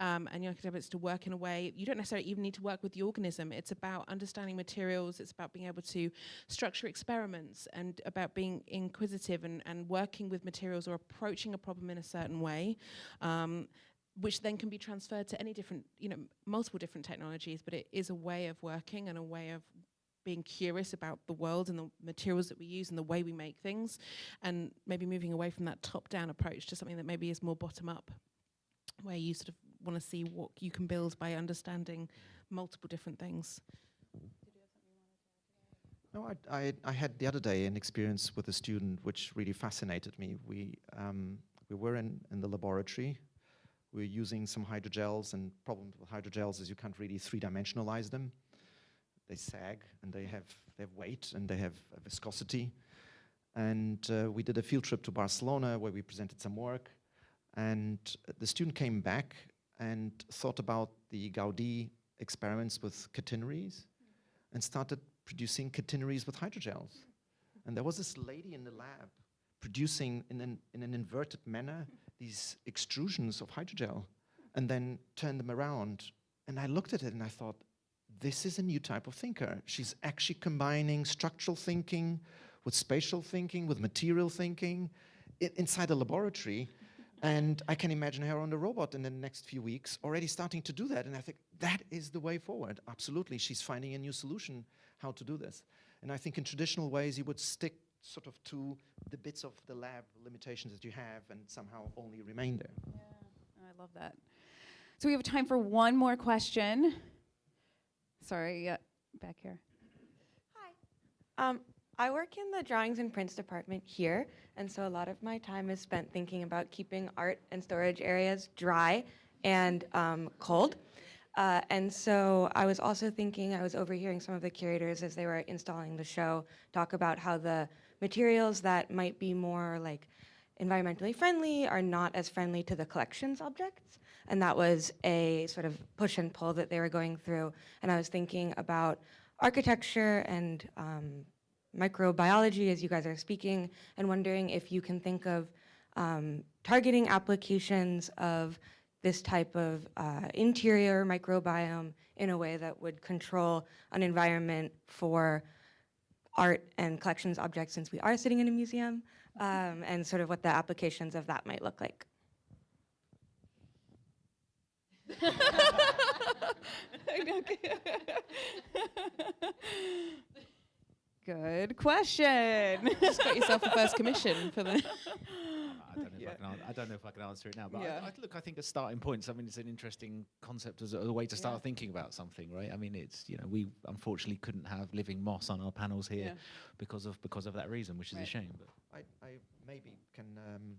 um, and young academics to work in a way you don't necessarily even need to work with the organism. It's about understanding materials. It's about being able to structure experiments and about being inquisitive and, and working with materials or approaching a problem in a certain way. Um, which then can be transferred to any different, you know, multiple different technologies, but it is a way of working and a way of being curious about the world and the materials that we use and the way we make things, and maybe moving away from that top-down approach to something that maybe is more bottom-up, where you sort of want to see what you can build by understanding multiple different things. No, I, I, I had the other day an experience with a student which really fascinated me. We, um, we were in, in the laboratory. We were using some hydrogels, and problem with hydrogels is you can't really three-dimensionalize them. They sag, and they have, they have weight, and they have viscosity. And uh, we did a field trip to Barcelona where we presented some work. And the student came back and thought about the Gaudi experiments with catenaries and started producing catenaries with hydrogels. And there was this lady in the lab producing in an, in an inverted manner these extrusions of hydrogel and then turned them around. And I looked at it and I thought, this is a new type of thinker. She's actually combining structural thinking with spatial thinking, with material thinking inside a laboratory. And I can imagine her on the robot in the next few weeks already starting to do that. And I think that is the way forward. Absolutely. She's finding a new solution how to do this. And I think in traditional ways, you would stick sort of to the bits of the lab limitations that you have and somehow only remain there. Oh, I love that. So we have time for one more question. Sorry, yeah, back here. Um, I work in the drawings and prints department here, and so a lot of my time is spent thinking about keeping art and storage areas dry and um, cold. Uh, and so I was also thinking, I was overhearing some of the curators as they were installing the show talk about how the materials that might be more like environmentally friendly are not as friendly to the collections objects. And that was a sort of push and pull that they were going through. And I was thinking about architecture and um, microbiology as you guys are speaking, and wondering if you can think of um, targeting applications of this type of uh, interior microbiome in a way that would control an environment for art and collections objects since we are sitting in a museum, um, and sort of what the applications of that might look like. Good question. Just got yourself a first commission for the. I don't, know if I, can, an- I don't know if I can answer it now, but Yeah. I, I, look, I think as starting points, I mean, it's an interesting concept as a, a way to start Yeah. thinking about something, right? I mean, it's you know, we unfortunately couldn't have living moss on our panels here Yeah. because of because of that reason, which is Right. a shame. But I, I maybe can um,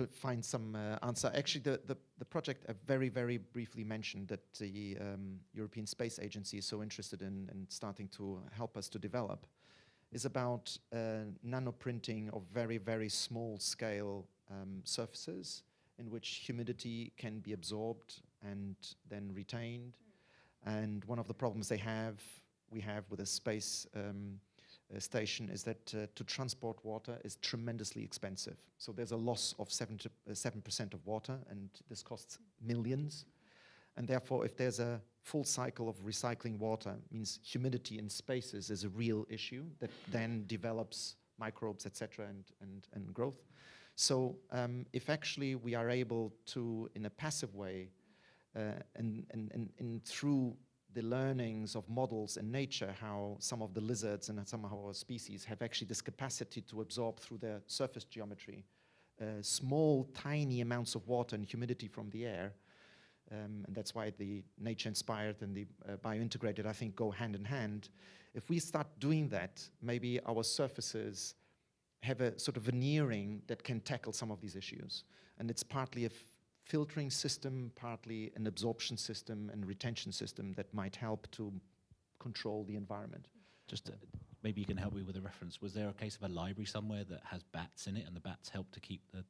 to find some uh, answer. Actually, the, the, the project I very, very briefly mentioned that the um, European Space Agency is so interested in and starting to help us to develop is about uh, nanoprinting of very, very small scale um, surfaces in which humidity can be absorbed and then retained. And one of the problems they have, we have with a space um, uh, station is that uh, to transport water is tremendously expensive. So there's a loss of 7 uh, 7% of water, and this costs millions. And therefore, if there's a full cycle of recycling water, means humidity in spaces is a real issue that then develops microbes, etc., and, and, and growth. So um, if actually we are able to, in a passive way, uh, and, and, and, and through the learnings of models in nature, how some of the lizards and some of our species have actually this capacity to absorb through their surface geometry uh, small, tiny amounts of water and humidity from the air. Um, and that's why the nature-inspired and the uh, bio-integrated, I think, go hand in hand. If we start doing that, maybe our surfaces have a sort of veneering that can tackle some of these issues. And it's partly a filtering system, partly an absorption system and retention system that might help to control the environment. just uh, maybe you can help me with a reference. Was there a case of a library somewhere that has bats in it, and the bats help to keep the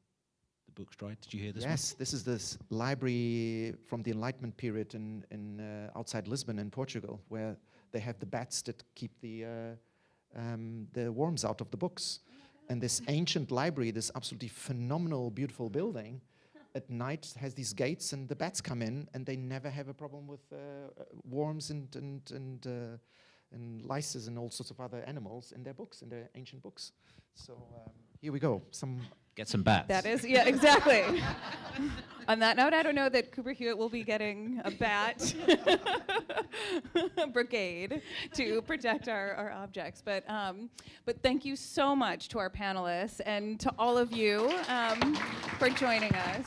the books dry? Did you hear this? one? yes, this is this library from the Enlightenment period in, in uh, outside Lisbon in Portugal, where they have the bats that keep the, uh, um, the worms out of the books. And this ancient library, this absolutely phenomenal, beautiful building, at night has these gates and the bats come in and they never have a problem with uh, uh, worms and, and, and, uh, and lices and all sorts of other animals in their books, in their ancient books. So um, here we go. Some Get some bats. That is, yeah, exactly. On that note, I don't know that Cooper Hewitt will be getting a bat brigade to protect our, our objects. But, um, but thank you so much to our panelists and to all of you um, for joining us.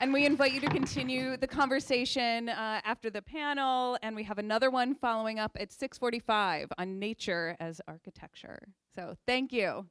And we invite you to continue the conversation uh, after the panel, and we have another one following up at 6:45 on nature as architecture. So thank you.